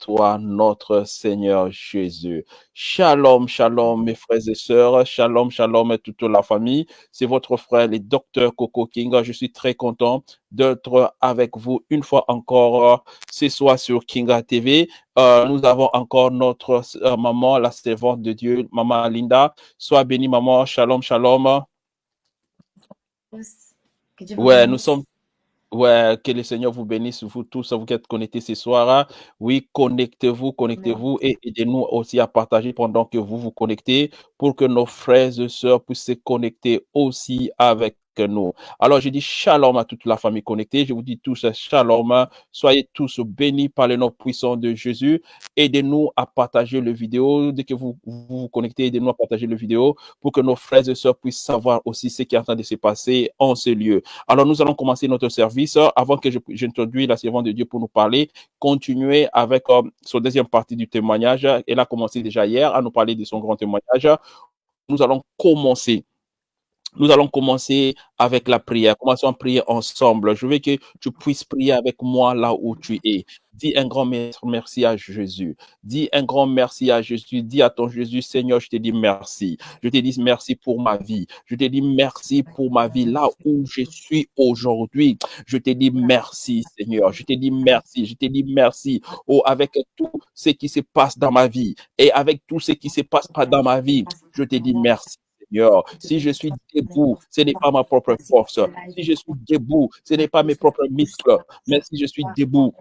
toi, notre Seigneur Jésus. Shalom, shalom, mes frères et sœurs. Shalom, shalom, toute la famille. C'est votre frère, le docteur Coco King. Je suis très content d'être avec vous une fois encore ce soir sur Kinga TV. Euh, nous avons encore notre euh, maman, la servante de Dieu, maman Linda. Sois bénie, maman. Shalom, shalom. Ouais, nous sommes Ouais, que le Seigneur vous bénisse, vous tous, vous qui êtes connectés ce soir. Oui, connectez-vous, connectez-vous et aidez-nous aussi à partager pendant que vous vous connectez pour que nos frères et sœurs puissent se connecter aussi avec Alors, je dis shalom à toute la famille connectée. Je vous dis tous shalom. Soyez tous bénis par le nom puissant de Jésus. Aidez-nous à partager le vidéo. Dès que vous vous, connectez, aidez-nous à partager le vidéo pour que nos frères et sœurs puissent savoir aussi ce qui est en train de se passer en ce lieu. Alors, nous allons commencer notre service. Avant que j'introduise la servante de Dieu pour nous parler, continuer avec euh, son deuxième partie du témoignage. Elle a commencé déjà hier à nous parler de son grand témoignage. Nous allons commencer nous allons commencer avec la prière. Commençons à prier ensemble. Je veux que tu puisses prier avec moi là où tu es. Dis un grand merci à Jésus. Dis un grand merci à Jésus. Dis à ton Jésus, Seigneur, je te dis merci. Je te dis merci pour ma vie. Je te dis merci pour ma vie là où je suis aujourd'hui. Je te dis merci, Seigneur. Je te dis merci. Je te dis merci. Oh, avec tout ce qui se passe dans ma vie et avec tout ce qui se passe pas dans ma vie, je te dis merci. Si je suis debout, ce n'est pas ma propre force. Si je suis debout, ce n'est pas mes propres muscles. Mais si je suis debout,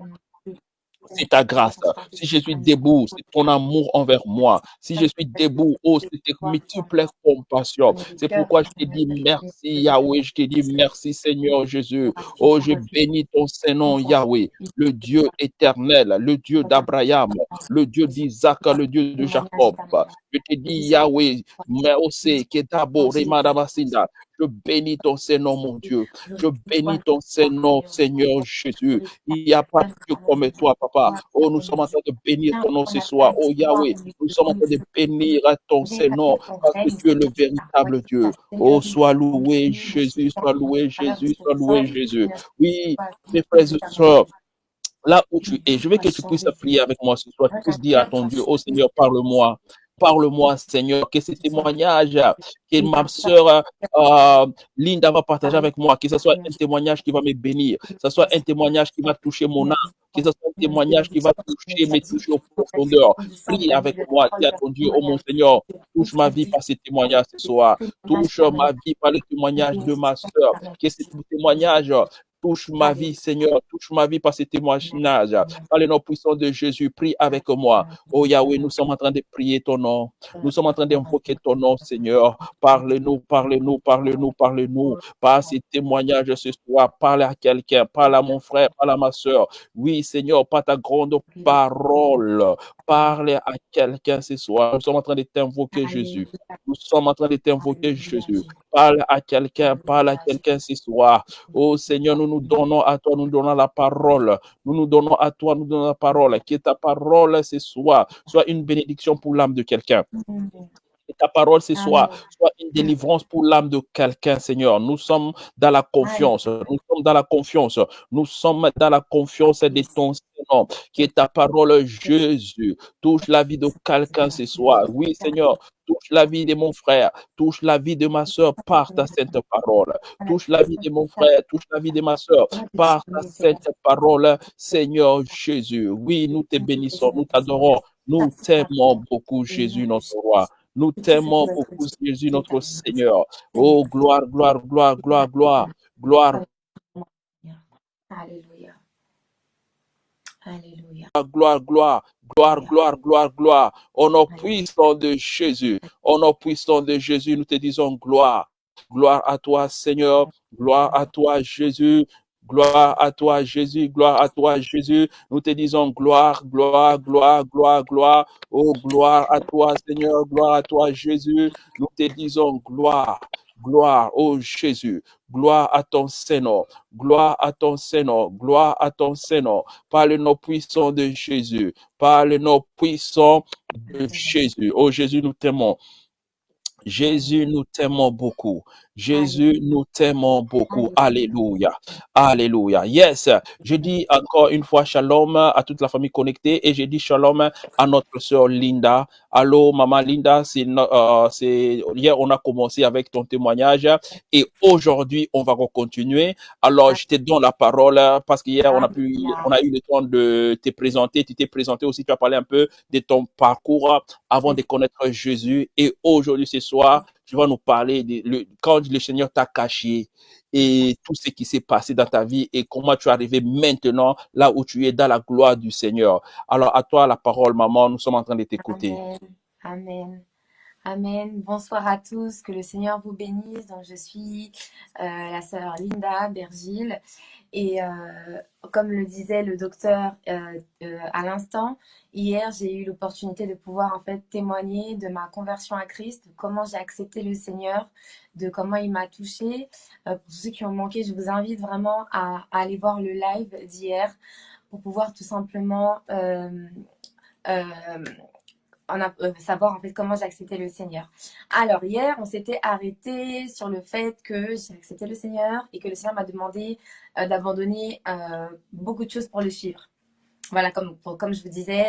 c'est ta grâce. Si je suis debout, c'est ton amour envers moi. Si je suis debout, oh, c'est tes multiples compassions. C'est pourquoi je te dis merci, Yahweh. Je te dis merci, Seigneur Jésus. Oh, je bénis ton Saint-Nom, Yahweh, le Dieu éternel, le Dieu d'Abraham, le Dieu d'Isaac, le Dieu de Jacob. Je te dis, Yahweh, merci, Ketabo, Remadabasinda. Je bénis ton Saint-Nom, mon Dieu. Je bénis ton Saint-Nom, Seigneur Jésus. Il n'y a pas de Dieu comme toi, papa. Oh, nous sommes en train de bénir ton nom ce soir. Oh, Yahweh, nous sommes en train de bénir ton Saint-Nom parce que tu es le véritable Dieu. Oh, sois loué, Jésus, sois loué, Jésus, sois loué, Jésus. Oui, mes frères et sœurs, là où tu es, je veux que tu puisses prier avec moi ce soir. Tu puisses dire à ton Dieu, oh Seigneur, parle-moi. Parle-moi, Seigneur, que ce témoignage que ma soeur euh, Linda va partager avec moi, que ce soit un témoignage qui va me bénir, que ce soit un témoignage qui va toucher mon âme, que ce soit un témoignage qui va toucher, me toucher aux profondeurs. Prie avec moi, dis à ton Dieu, oh mon Seigneur, touche ma vie par ce témoignage ce soir, touche ma vie par le témoignage de ma soeur, que ce témoignage Touche ma vie, Seigneur. Touche ma vie par ce témoignage. Par le nom puissant de Jésus, prie avec moi. Oh Yahweh, nous sommes en train de prier ton nom. Nous sommes en train d'invoquer ton nom, Seigneur. Parle-nous, parle-nous, parle-nous, parle-nous. Par ces témoignages ce soir, parle à quelqu'un, parle à mon frère, parle à ma soeur. Oui, Seigneur, par ta grande parole, parle à quelqu'un ce soir. Nous sommes en train de t'invoquer, Jésus. Nous sommes en train de t'invoquer, Jésus. Parle à quelqu'un, parle à quelqu'un ce soir. Oh Seigneur, nous nous donnons à toi, nous donnons la parole. Nous nous donnons à toi, nous donnons la parole. Que ta parole ce soir soit une bénédiction pour l'âme de quelqu'un. Que ta parole ce soir soit une délivrance pour l'âme de quelqu'un, Seigneur. Nous sommes dans la confiance. Nous sommes dans la confiance. Nous sommes dans la confiance de ton Seigneur. Que ta parole, Jésus, touche la vie de quelqu'un ce soir. Oui, Seigneur, touche la vie de mon frère, touche la vie de ma soeur par ta sainte parole. Touche la vie de mon frère, touche la vie de ma soeur par ta sainte parole, Seigneur Jésus. Oui, nous te bénissons, nous t'adorons, nous t'aimons beaucoup, Jésus, notre roi. Nous t'aimons beaucoup, Jésus, notre Seigneur. Oh, gloire, gloire, gloire, gloire, gloire, gloire. Alléluia. Alléluia. Gloire, gloire, gloire, gloire, gloire, gloire. Au nom puissant de Jésus, au nom puissant de Jésus, nous te disons gloire. Gloire à toi, Seigneur. Gloire à toi, Jésus. Gloire à toi, Jésus. Gloire à toi, Jésus. Nous te disons gloire, gloire, gloire, gloire, gloire. Oh, gloire à toi, Seigneur. Gloire à toi, Jésus. Nous te disons gloire. Gloire, oh Jésus, gloire à ton Seigneur, gloire à ton Seigneur, gloire à ton Seigneur, par le nom puissant de Jésus, par le nom puissant de Jésus. Oh Jésus, nous t'aimons. Jésus, nous t'aimons beaucoup. Jésus, nous t'aimons beaucoup. Alléluia. Alléluia. Yes. Je dis encore une fois shalom à toute la famille connectée et je dis shalom à notre sœur Linda. Allô, maman Linda, c'est, euh, c'est, hier on a commencé avec ton témoignage et aujourd'hui on va continuer. Alors, je te donne la parole parce qu'hier on a pu, on a eu le temps de te présenter. Tu t'es présenté aussi, tu as parlé un peu de ton parcours avant de connaître Jésus et aujourd'hui ce soir, tu vas nous parler de quand le Seigneur t'a caché et tout ce qui s'est passé dans ta vie et comment tu es arrivé maintenant là où tu es dans la gloire du Seigneur. Alors à toi la parole, maman, nous sommes en train de t'écouter. Amen. Amen. Bonsoir à tous. Que le Seigneur vous bénisse. Donc, je suis euh, la sœur Linda Bergil. Et euh, comme le disait le docteur euh, à l'instant, hier, j'ai eu l'opportunité de pouvoir en fait témoigner de ma conversion à Christ, de comment j'ai accepté le Seigneur, de comment il m'a touché. pour ceux qui ont manqué, je vous invite vraiment à aller voir le live d'hier pour pouvoir tout simplement a, euh, savoir en fait comment j'ai accepté le Seigneur. Alors hier, on s'était arrêté sur le fait que j'ai accepté le Seigneur et que le Seigneur m'a demandé euh, d'abandonner euh, beaucoup de choses pour le suivre. Voilà, comme, je vous disais,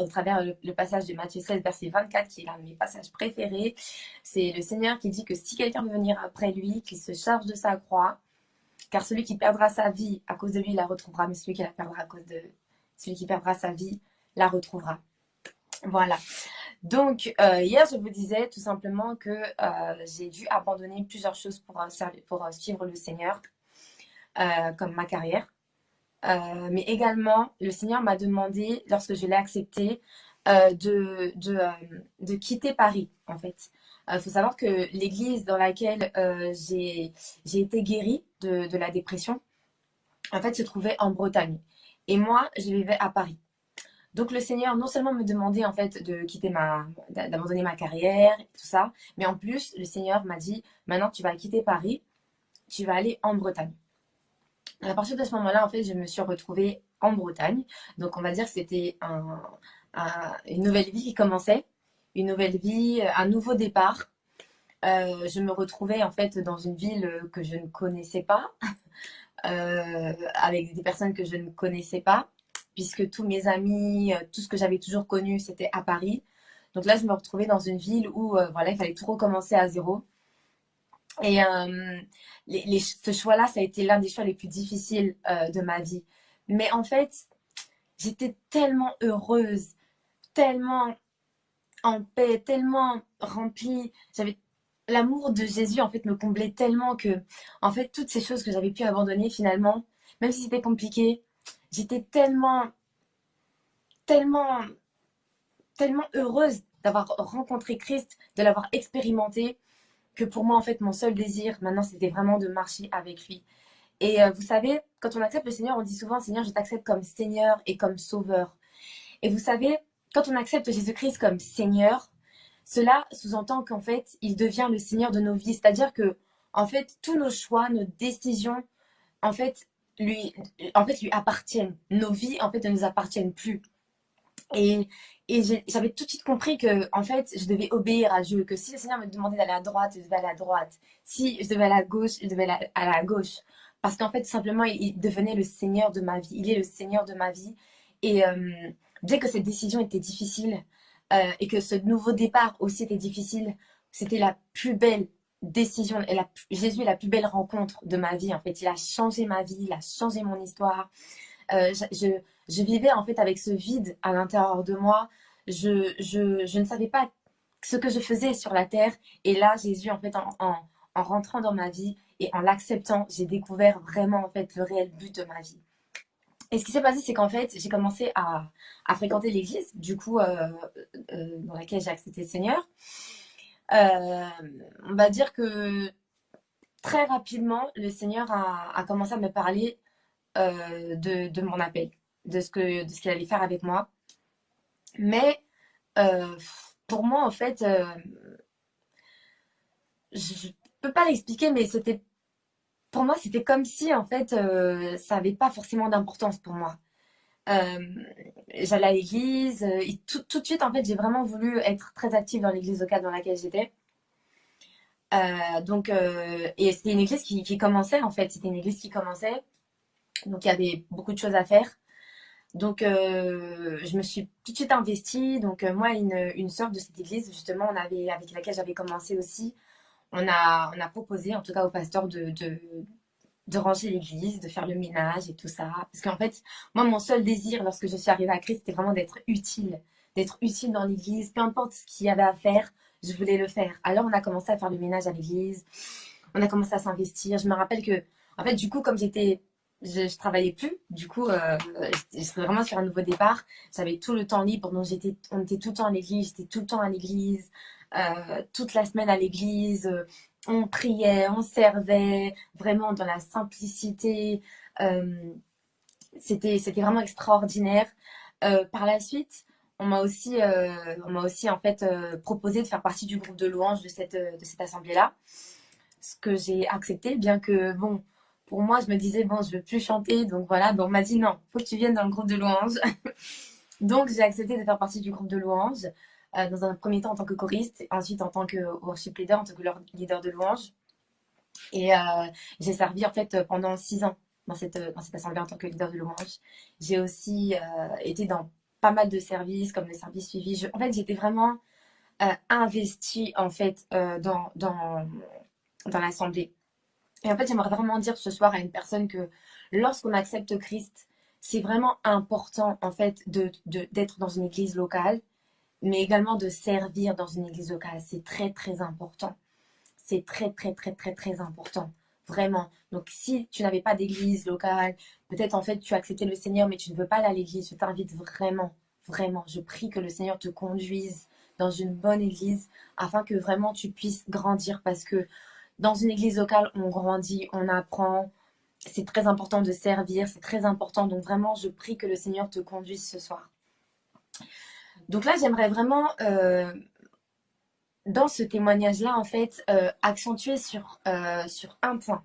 au travers le, passage de Matthieu 16, verset 24, qui est l'un de mes passages préférés, c'est le Seigneur qui dit que si quelqu'un veut venir après lui, qu'il se charge de sa croix, car celui qui perdra sa vie à cause de lui la retrouvera, mais celui qui la perdra à cause de celui qui perdra sa vie la retrouvera. Voilà. Donc, euh, hier, je vous disais tout simplement que euh, j'ai dû abandonner plusieurs choses pour, euh, pour suivre le Seigneur, comme ma carrière. mais également, le Seigneur m'a demandé, lorsque je l'ai accepté, de, de, de, quitter Paris, en fait. Il faut savoir que l'église dans laquelle j'ai été guérie de, de la dépression, en fait, se trouvait en Bretagne. Et moi, je vivais à Paris. Donc le Seigneur non seulement me demandait en fait de quitter ma, d'abandonner ma carrière, tout ça, mais en plus le Seigneur m'a dit maintenant tu vas quitter Paris, tu vas aller en Bretagne. à partir de ce moment-là, en fait, je me suis retrouvée en Bretagne. Donc on va dire que c'était un, une nouvelle vie qui commençait, une nouvelle vie, un nouveau départ. Euh, je me retrouvais en fait dans une ville que je ne connaissais pas, euh, avec des personnes que je ne connaissais pas puisque tous mes amis, euh, tout ce que j'avais toujours connu, c'était à Paris. Donc là, je me retrouvais dans une ville où euh, voilà, il fallait tout recommencer à zéro. Et euh, ce choix-là, ça a été l'un des choix les plus difficiles de ma vie. Mais en fait, j'étais tellement heureuse, tellement en paix, tellement remplie. J'avais l'amour de Jésus en fait me comblait tellement que en fait toutes ces choses que j'avais pu abandonner finalement, même si c'était compliqué, j'étais tellement, tellement, tellement heureuse d'avoir rencontré Christ, de l'avoir expérimenté, que pour moi, en fait, mon seul désir, maintenant, c'était vraiment de marcher avec lui. Et euh, vous savez, quand on accepte le Seigneur, on dit souvent, Seigneur, je t'accepte comme Seigneur et comme Sauveur. Et vous savez, quand on accepte Jésus-Christ comme Seigneur, cela sous-entend qu'en fait, il devient le Seigneur de nos vies. C'est-à-dire que, en fait, tous nos choix, nos décisions, en fait, lui, en fait, lui appartiennent. Nos vies, en fait, ne nous appartiennent plus. Et, et j'avais tout de suite compris que, en fait, je devais obéir à Dieu, que si le Seigneur me demandait d'aller à droite, je devais aller à droite. Si je devais aller à gauche, je devais aller à la gauche. Parce qu'en fait, simplement, il devenait le Seigneur de ma vie. Il est le Seigneur de ma vie. Et euh, bien que cette décision était difficile, euh, et que ce nouveau départ aussi était difficile, c'était la plus belle décision, et la, Jésus est la plus belle rencontre de ma vie, en fait. Il a changé ma vie, il a changé mon histoire. Euh, je, je, vivais, en fait, avec ce vide à l'intérieur de moi. Je, je, je, ne savais pas ce que je faisais sur la terre. Et là, Jésus, en fait, en, en, en rentrant dans ma vie et en l'acceptant, j'ai découvert vraiment, en fait, le réel but de ma vie. Et ce qui s'est passé, c'est qu'en fait, j'ai commencé à, à fréquenter l'église, du coup, euh, euh, dans laquelle j'ai accepté le Seigneur. Euh, on va dire que très rapidement, le Seigneur a, commencé à me parler euh, de, mon appel, de ce qu'il allait faire avec moi. Mais euh, pour moi, en fait, je ne peux pas l'expliquer, mais c'était pour moi, c'était comme si en fait, ça n'avait pas forcément d'importance pour moi. J'allais à l'église et tout, tout, de suite, en fait, j'ai vraiment voulu être très active dans l'église locale dans laquelle j'étais. Euh, donc, euh, et c'était une église qui, qui commençait en fait. C'était une église qui commençait. Donc, il y avait beaucoup de choses à faire. Donc, euh, je me suis tout de suite investie. Donc, euh, moi, une, une sœur de cette église, justement, on avait, avec laquelle j'avais commencé aussi, on a, on a proposé, en tout cas au pasteur, de, de ranger l'église, de faire le ménage et tout ça. Parce qu'en fait, moi, mon seul désir lorsque je suis arrivée à Christ, c'était vraiment d'être utile. D'être utile dans l'église. Peu importe ce qu'il y avait à faire, je voulais le faire. Alors, on a commencé à faire le ménage à l'église. On a commencé à s'investir. Je me rappelle que, en fait, du coup, comme j'étais je, je travaillais plus. Du coup, euh, j'étais vraiment sur un nouveau départ. J'avais tout le temps libre. Donc, j'étais, on était tout le temps à l'église. J'étais tout le temps à l'église. Euh, toute la semaine à l'église. On priait, on servait, vraiment dans la simplicité. Euh, c'était, vraiment extraordinaire. Euh, par la suite, on m'a aussi, euh, on aussi en fait euh, proposé de faire partie du groupe de louanges de cette, de cette assemblée-là. Ce que j'ai accepté, bien que bon, pour moi, je me disais, bon, je veux plus chanter. Donc voilà, bon, on m'a dit non, faut que tu viennes dans le groupe de louanges. donc j'ai accepté de faire partie du groupe de louanges. Euh, dans un premier temps en tant que choriste, ensuite en tant que worship leader, en tant que leader de louanges. Et euh, j'ai servi en fait pendant six ans dans cette, dans cette assemblée en tant que leader de louanges. J'ai aussi euh, été dans pas mal de services, comme le service suivi. Je, en fait, j'étais vraiment euh, investie en fait euh, dans, dans, dans l'assemblée. Et en fait, j'aimerais vraiment dire ce soir à une personne que lorsqu'on accepte Christ, c'est vraiment important en fait de, de, d'être dans une église locale, mais également de servir dans une église locale. C'est très très important. C'est très très très très très important. Vraiment. Donc si tu n'avais pas d'église locale, peut-être en fait tu as accepté le Seigneur, mais tu ne veux pas aller à l'église, je t'invite vraiment, vraiment, je prie que le Seigneur te conduise dans une bonne église afin que vraiment tu puisses grandir parce que dans une église locale, on grandit, on apprend. C'est très important de servir, c'est très important. Donc vraiment, je prie que le Seigneur te conduise ce soir. Donc là, j'aimerais vraiment, euh, dans ce témoignage-là, en fait, euh, accentuer sur, euh, sur un point,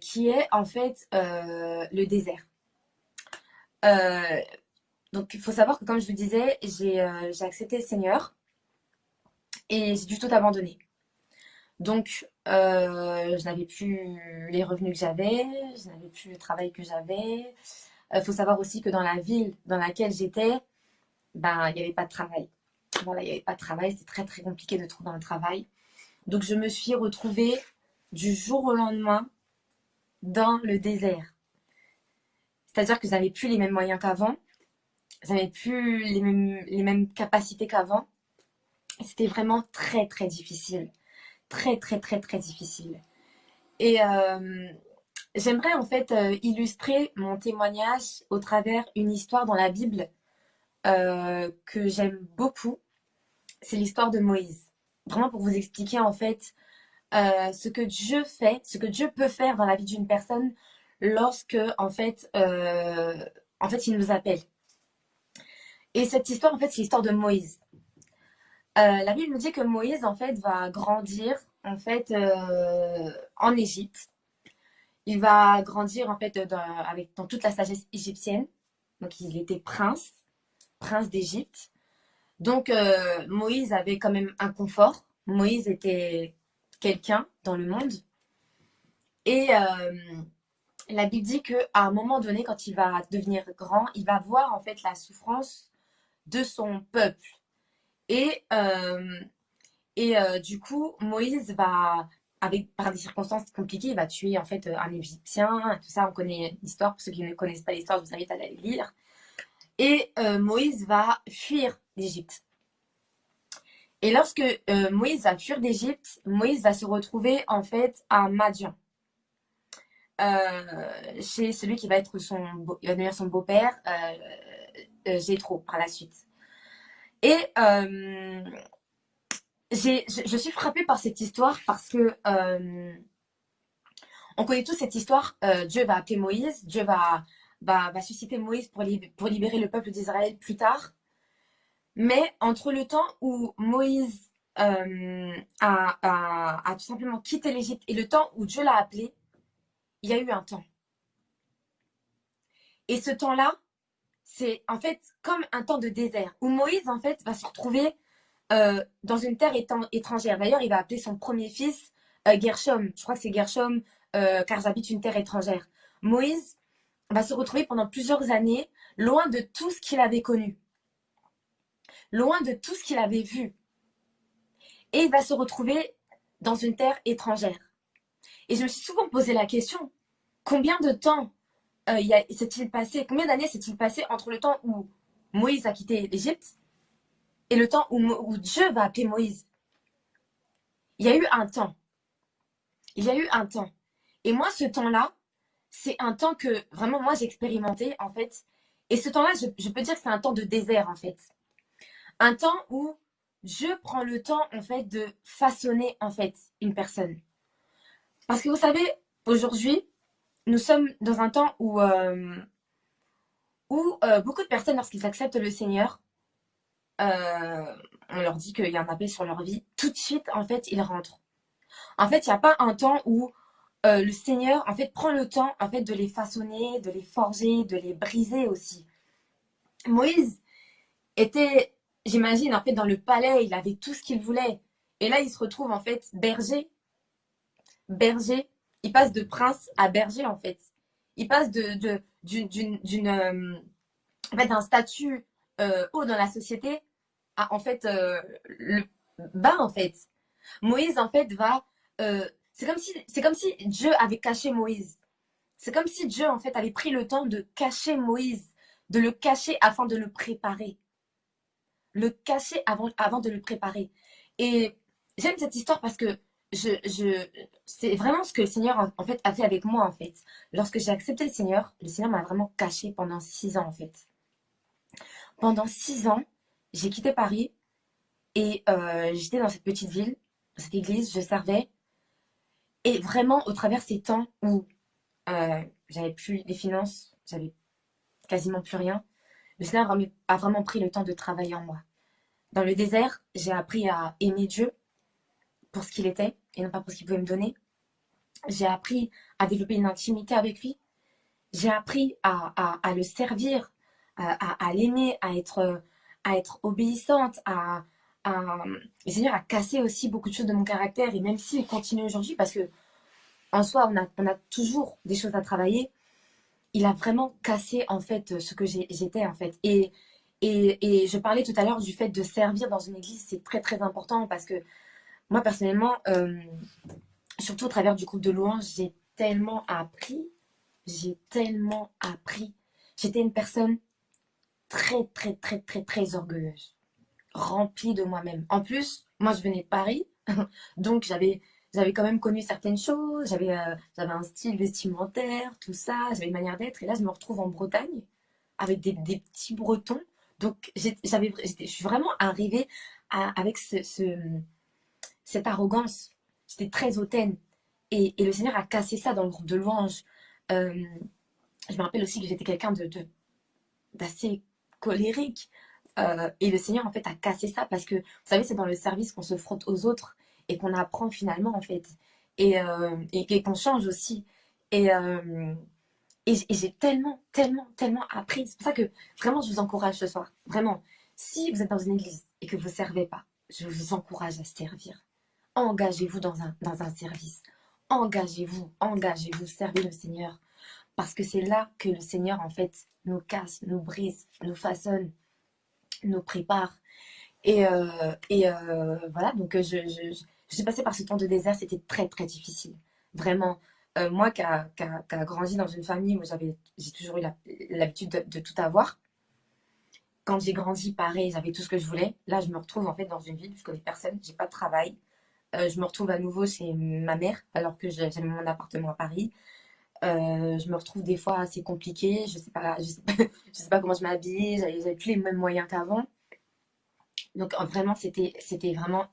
qui est en fait le désert. Donc, il faut savoir que, comme je vous disais, j'ai accepté le Seigneur et j'ai du tout abandonné. Donc, je n'avais plus les revenus que j'avais, je n'avais plus le travail que j'avais. Il faut savoir aussi que dans la ville dans laquelle j'étais, ben, il n'y avait pas de travail. Voilà, il n'y avait pas de travail, c'était très très compliqué de trouver un travail. Donc je me suis retrouvée du jour au lendemain dans le désert. C'est-à-dire que je n'avais plus les mêmes moyens qu'avant, je n'avais plus les mêmes, les mêmes capacités qu'avant. C'était vraiment très très difficile. Très très très très difficile. Et euh, j'aimerais en fait euh, illustrer mon témoignage au travers une histoire dans la Bible euh, que j'aime beaucoup, c'est l'histoire de Moïse. Vraiment pour vous expliquer en fait euh, ce que Dieu fait, ce que Dieu peut faire dans la vie d'une personne lorsque en fait, euh, en fait, il nous appelle. Et cette histoire, en fait, c'est l'histoire de Moïse. La Bible nous dit que Moïse, en fait, va grandir, en fait, en Égypte. Il va grandir, en fait, dans, avec, dans toute la sagesse égyptienne. Donc, il était prince prince d'Égypte. Donc euh, Moïse avait quand même un confort. Moïse était quelqu'un dans le monde. Et euh, la Bible dit qu'à un moment donné, quand il va devenir grand, il va voir en fait la souffrance de son peuple. Et, euh, et du coup, Moïse va, avec, par des circonstances compliquées, il va tuer en fait un Égyptien. Tout ça, on connaît l'histoire. Pour ceux qui ne connaissent pas l'histoire, je vous invite à la lire. Et euh, Moïse va fuir d'Égypte. Et lorsque euh, Moïse va fuir d'Égypte, Moïse va se retrouver en fait à Madian. Euh, chez celui qui va être son, il va devenir son beau-père, Jétro, par la suite. Et je, suis frappée par cette histoire parce que on connaît tous cette histoire. Dieu va appeler Moïse, Dieu va va, susciter Moïse pour, pour libérer le peuple d'Israël plus tard. Mais entre le temps où Moïse euh, a, tout simplement quitté l'Égypte et le temps où Dieu l'a appelé, il y a eu un temps. Et ce temps-là, c'est en fait comme un temps de désert, où Moïse en fait va se retrouver euh, dans une terre étrangère. D'ailleurs, il va appeler son premier fils euh, Gershom. Je crois que c'est Gershom, car j'habite une terre étrangère. Moïse va se retrouver pendant plusieurs années loin de tout ce qu'il avait connu, loin de tout ce qu'il avait vu. Et il va se retrouver dans une terre étrangère. Et je me suis souvent posé la question, combien de temps euh, s'est-il passé, combien d'années s'est-il passé entre le temps où Moïse a quitté l'Égypte et le temps où, où Dieu va appeler Moïse? Il y a eu un temps. Il y a eu un temps. Et moi, ce temps-là, c'est un temps que vraiment moi j'ai expérimenté en fait. Et ce temps-là, je, peux dire que c'est un temps de désert en fait. Un temps où je prends le temps en fait de façonner en fait une personne. Parce que vous savez, aujourd'hui, nous sommes dans un temps où, euh, où euh, beaucoup de personnes, lorsqu'ils acceptent le Seigneur, euh, on leur dit qu'il y a un appel sur leur vie, tout de suite, en fait, ils rentrent. En fait, il n'y a pas un temps où le Seigneur, en fait, prend le temps, en fait, de les façonner, de les forger, de les briser aussi. Moïse était j'imagine, en fait, dans le palais, il avait tout ce qu'il voulait. Et là, il se retrouve, en fait, berger. Berger. Il passe de prince à berger, en fait. Il passe de, d'une, euh, en fait, d'un statut euh, haut dans la société à, en fait, euh, le bas, en fait. Moïse, en fait, va... c'est comme, si, comme si Dieu avait caché Moïse. C'est comme si Dieu, en fait, avait pris le temps de cacher Moïse, de le cacher afin de le préparer le cacher avant, avant de le préparer. Et j'aime cette histoire parce que je, je, c'est vraiment ce que le Seigneur en, fait a fait avec moi en fait. Lorsque j'ai accepté le Seigneur, le Seigneur m'a vraiment caché pendant six ans en fait. Pendant six ans, j'ai quitté Paris et euh, j'étais dans cette petite ville, cette église, je servais. Et vraiment, au travers ces temps où euh, j'avais plus les finances, j'avais quasiment plus rien, le Seigneur a vraiment pris le temps de travailler en moi. Dans le désert, j'ai appris à aimer Dieu pour ce qu'il était et non pas pour ce qu'il pouvait me donner. J'ai appris à développer une intimité avec lui. J'ai appris à, le servir, à, l'aimer, à être, à être obéissante, à, le Seigneur a cassé aussi beaucoup de choses de mon caractère et même s'il continue aujourd'hui parce que en soi on a, toujours des choses à travailler il a vraiment cassé en fait ce que j'étais en fait. Et, et, je parlais tout à l'heure du fait de servir dans une église, c'est très très important parce que moi personnellement, euh, surtout au travers du groupe de louanges, j'ai tellement appris, j'ai tellement appris. J'étais une personne très très très très très orgueilleuse, remplie de moi-même. En plus, moi je venais de Paris, donc j'avais j'avais quand même connu certaines choses, j'avais euh, j'avais un style vestimentaire, tout ça, j'avais une manière d'être. Et là, je me retrouve en Bretagne avec des, petits Bretons. Donc, j'avais, je suis vraiment arrivée avec ce, cette arrogance. J'étais très hautaine. Et, et, le Seigneur a cassé ça dans le groupe de louanges. Euh, je me rappelle aussi que j'étais quelqu'un de, d'assez colérique. Euh, et le Seigneur, en fait, a cassé ça parce que, vous savez, c'est dans le service qu'on se frotte aux autres et qu'on apprend finalement en fait. Et, euh, et, qu'on change aussi. Et, euh, et, j'ai tellement tellement tellement appris. C'est pour ça que vraiment je vous encourage ce soir. Vraiment si vous êtes dans une église et que vous ne servez pas je vous encourage à servir. Engagez-vous dans un, dans un service. Engagez-vous engagez-vous servez le Seigneur. Parce que c'est là que le Seigneur en fait nous casse nous brise nous façonne nous prépare et, euh, et voilà, donc je, je, je suis passée par ce temps de désert, c'était très très difficile. Vraiment, euh, moi qui a, grandi dans une famille où j'ai toujours eu l'habitude de, tout avoir. Quand j'ai grandi, pareil, j'avais tout ce que je voulais. Là, je me retrouve en fait dans une ville, je connais personne, j'ai pas de travail. Euh, je me retrouve à nouveau chez ma mère, alors que j'avais mon appartement à Paris. Euh, je me retrouve des fois assez compliqué. Je sais pas, je sais pas, je sais pas comment je m'habille. J'avais plus les mêmes moyens qu'avant. Donc vraiment, c'était, vraiment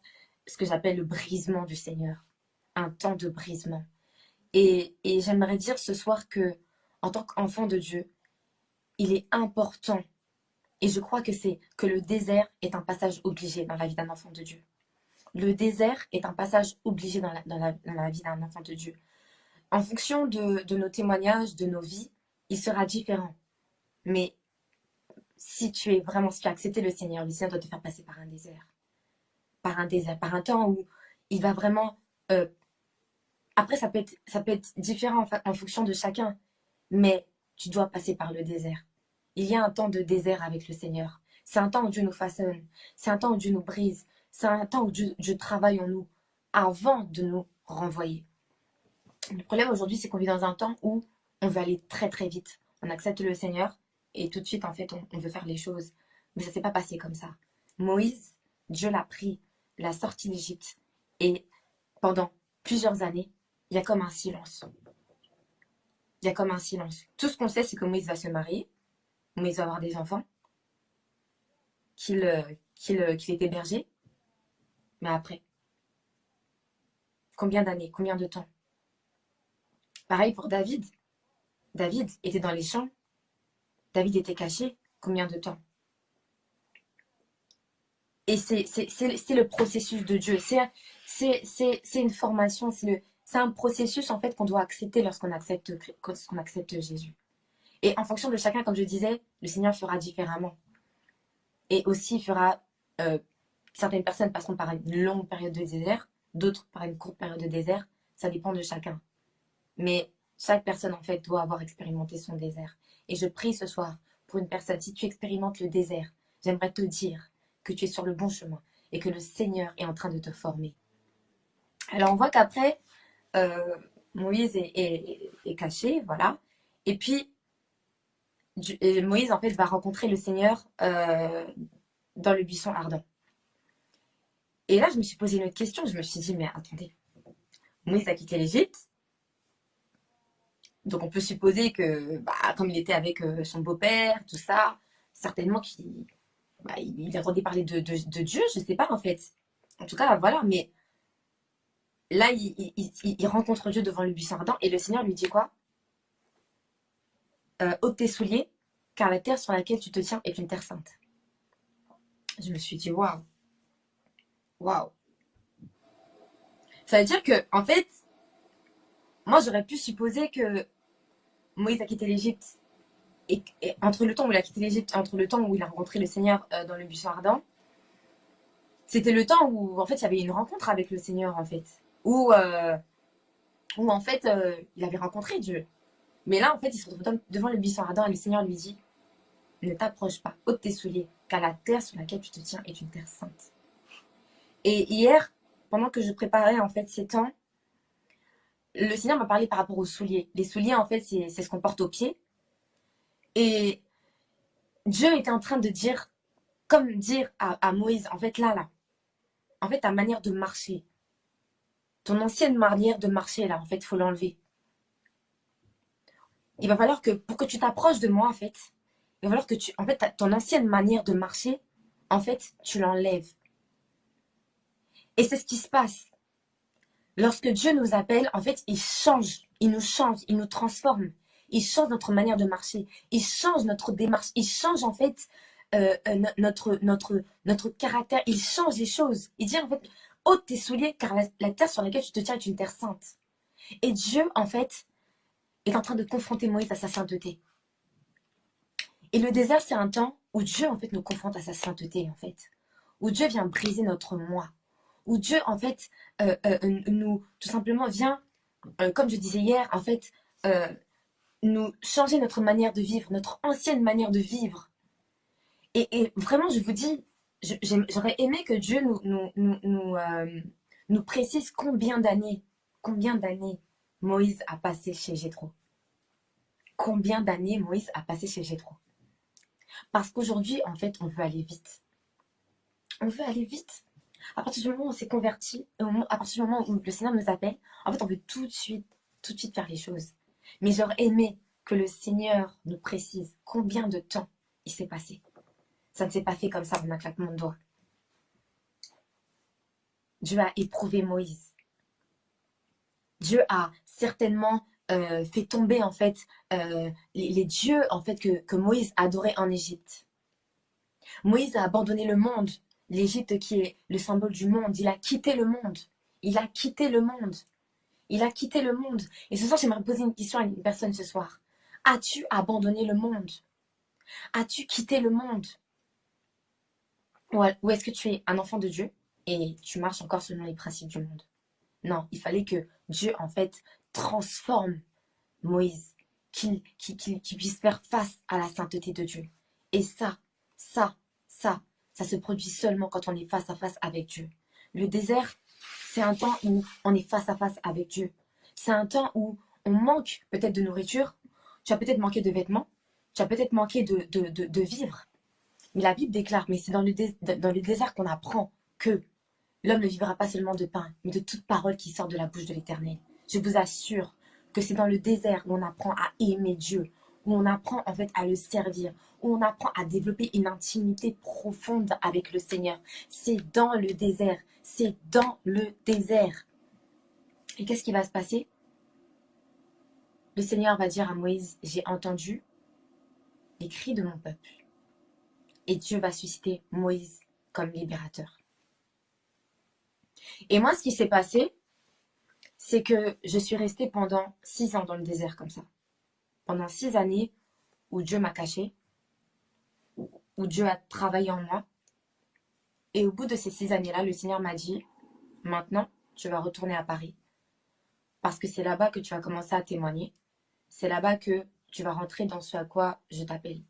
ce que j'appelle le brisement du Seigneur. Un temps de brisement. Et, j'aimerais dire ce soir que, en tant qu'enfant de Dieu, il est important, et je crois que c'est que le désert est un passage obligé dans la vie d'un enfant de Dieu. Le désert est un passage obligé dans la, vie d'un enfant de Dieu. En fonction de, nos témoignages, de nos vies, il sera différent. Mais si tu es vraiment, si tu as accepté le Seigneur, le Seigneur doit te faire passer par un désert par un désert, par un temps où il va vraiment... Euh, après, ça peut, être, différent en, fonction de chacun, mais tu dois passer par le désert. Il y a un temps de désert avec le Seigneur. C'est un temps où Dieu nous façonne. C'est un temps où Dieu nous brise. C'est un temps où Dieu travaille en nous avant de nous renvoyer. Le problème aujourd'hui, c'est qu'on vit dans un temps où on veut aller très très vite. On accepte le Seigneur et tout de suite, en fait, on, veut faire les choses. Mais ça ne s'est pas passé comme ça. Moïse, Dieu l'a pris, l'a sorti d'Égypte. Et pendant plusieurs années, il y a comme un silence. Il y a comme un silence. Tout ce qu'on sait, c'est que Moïse va se marier. Moïse va avoir des enfants. Qu'il euh, euh, est hébergé. Mais après, combien d'années, combien de temps? Pareil pour David. David était dans les champs. David était caché. Combien de temps? Et c'est le processus de Dieu. C'est une formation, c'est un processus en fait qu'on doit accepter lorsqu'on accepte, Jésus. Et en fonction de chacun, comme je disais, le Seigneur fera différemment. Et aussi fera... Euh, certaines personnes passeront par une longue période de désert, d'autres par une courte période de désert. Ça dépend de chacun. Mais chaque personne, en fait, doit avoir expérimenté son désert. Et je prie ce soir pour une personne, si tu expérimentes le désert, j'aimerais te dire que tu es sur le bon chemin et que le Seigneur est en train de te former. Alors, on voit qu'après, euh, Moïse est, caché, voilà. Et puis, Moïse, en fait, va rencontrer le Seigneur euh, dans le buisson ardent. Et là, je me suis posé une autre question. Je me suis dit, mais attendez, Moïse a quitté l'Égypte, donc on peut supposer que, bah, comme il était avec euh, son beau-père, tout ça, certainement qu'il bah, il entendait parler de, Dieu, je ne sais pas en fait. En tout cas, voilà, mais là, il, rencontre Dieu devant le buisson ardent et le Seigneur lui dit quoi? Euh, Ôte tes souliers, car la terre sur laquelle tu te tiens est une terre sainte. Je me suis dit, waouh, waouh. Ça veut dire que, en fait, moi, j'aurais pu supposer que Moïse a quitté l'Égypte et, entre le temps où il a quitté l'Égypte, entre le temps où il a rencontré le Seigneur euh, dans le buisson ardent, c'était le temps où en fait il y avait une rencontre avec le Seigneur en fait, où euh, où en fait euh, il avait rencontré Dieu. Mais là en fait il se retrouve devant le buisson ardent et le Seigneur lui dit ne t'approche pas, ôte tes souliers, car la terre sur laquelle tu te tiens est une terre sainte. Et hier, pendant que je préparais en fait ces temps, le Seigneur m'a parlé par rapport aux souliers. Les souliers, en fait, c'est ce qu'on porte aux pieds. Et Dieu était en train de dire, comme dire à, Moïse, en fait, là, là, en fait, ta manière de marcher, ton ancienne manière de marcher, là, en fait, il faut l'enlever. Il va falloir que, pour que tu t'approches de moi, en fait, il va falloir que tu, en fait, ton ancienne manière de marcher, en fait, tu l'enlèves. Et c'est ce qui se passe. Lorsque Dieu nous appelle, en fait, il change, il nous change, il nous transforme. Il change notre manière de marcher, il change notre démarche, il change en fait euh, euh, notre, caractère, il change les choses. Il dit en fait, ôte tes souliers car la, terre sur laquelle tu te tiens est une terre sainte. Et Dieu, en fait, est en train de confronter Moïse à sa sainteté. Et le désert, c'est un temps où Dieu, en fait, nous confronte à sa sainteté, en fait. Où Dieu vient briser notre moi où Dieu, en fait, euh, euh, nous, tout simplement, vient, euh, comme je disais hier, en fait, nous changer notre manière de vivre, notre ancienne manière de vivre. Et, vraiment, je vous dis, j'aurais aimé que Dieu nous, nous, nous, nous précise combien d'années, combien d'années Moïse a passé chez Jétro. Combien d'années Moïse a passé chez Jétro. Parce qu'aujourd'hui, en fait, on veut aller vite. On veut aller vite. À partir du moment où on s'est converti, à partir du moment où le Seigneur nous appelle, en fait, on veut tout de suite, tout de suite faire les choses. Mais j'aurais aimé que le Seigneur nous précise combien de temps il s'est passé. Ça ne s'est pas fait comme ça en un claquement de doigts. Dieu a éprouvé Moïse. Dieu a certainement euh, fait tomber en fait euh, les, dieux en fait que, que Moïse adorait en Égypte. Moïse a abandonné le monde l'Égypte qui est le symbole du monde. Il a quitté le monde. Il a quitté le monde. Il a quitté le monde. Et ce soir, j'aimerais poser une question à une personne ce soir. As-tu abandonné le monde? As-tu quitté le monde? Ou est-ce que tu es un enfant de Dieu et tu marches encore selon les principes du monde? Non, il fallait que Dieu, en fait, transforme Moïse, qu'il puisse faire face à la sainteté de Dieu. Et ça, ça, ça, ça se produit seulement quand on est face à face avec Dieu. Le désert, c'est un temps où on est face à face avec Dieu. C'est un temps où on manque peut-être de nourriture, tu as peut-être manqué de vêtements, tu as peut-être manqué de, de, vivre. Mais la Bible déclare, mais c'est dans dans le désert qu'on apprend que l'homme ne vivra pas seulement de pain, mais de toute parole qui sort de la bouche de l'Éternel. Je vous assure que c'est dans le désert où on apprend à aimer Dieu, où on apprend en fait à le servir, où on apprend à développer une intimité profonde avec le Seigneur. C'est dans le désert, c'est dans le désert. Et qu'est-ce qui va se passer? Le Seigneur va dire à Moïse, j'ai entendu les cris de mon peuple. Et Dieu va susciter Moïse comme libérateur. Et moi, ce qui s'est passé, c'est que je suis restée pendant six ans dans le désert comme ça pendant six années où Dieu m'a caché, où Dieu a travaillé en moi. Et au bout de ces six années-là, le Seigneur m'a dit, maintenant, tu vas retourner à Paris. Parce que c'est là-bas que tu vas commencer à témoigner. C'est là-bas que tu vas rentrer dans ce à quoi je t'appelle.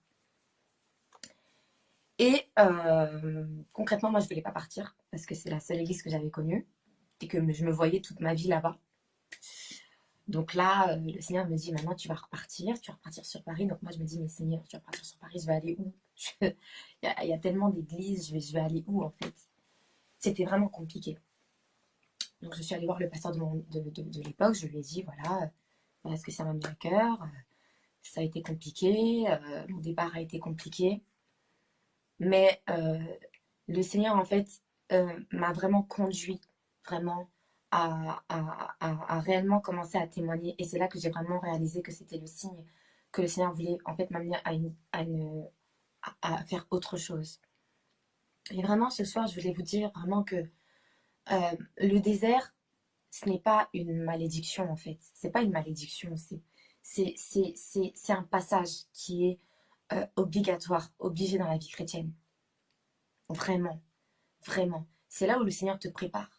Et euh, concrètement, moi, je ne voulais pas partir parce que c'est la seule église que j'avais connue et que je me voyais toute ma vie là-bas. Donc là, euh, le Seigneur me dit, maintenant tu vas repartir, tu vas repartir sur Paris. Donc moi, je me dis, mais Seigneur, tu vas repartir sur Paris, je vais aller où? Il, y a, tellement d'églises, je vais, aller où en fait? C'était vraiment compliqué. Donc je suis allée voir le pasteur de, l'époque, je lui ai dit, voilà, voilà ce que ça m'a mis à cœur. Ça a été compliqué, euh, mon départ a été compliqué. Mais euh, le Seigneur, en fait, m'a vraiment conduit, vraiment, à, réellement commencer à témoigner. Et c'est là que j'ai vraiment réalisé que c'était le signe que le Seigneur voulait en fait m'amener à, une, à, faire autre chose. Et vraiment, ce soir, je voulais vous dire vraiment que euh, le désert, ce n'est pas une malédiction en fait. C'est pas une malédiction, c'est un passage qui est euh, obligatoire, obligé dans la vie chrétienne. Vraiment, vraiment. C'est là où le Seigneur te prépare.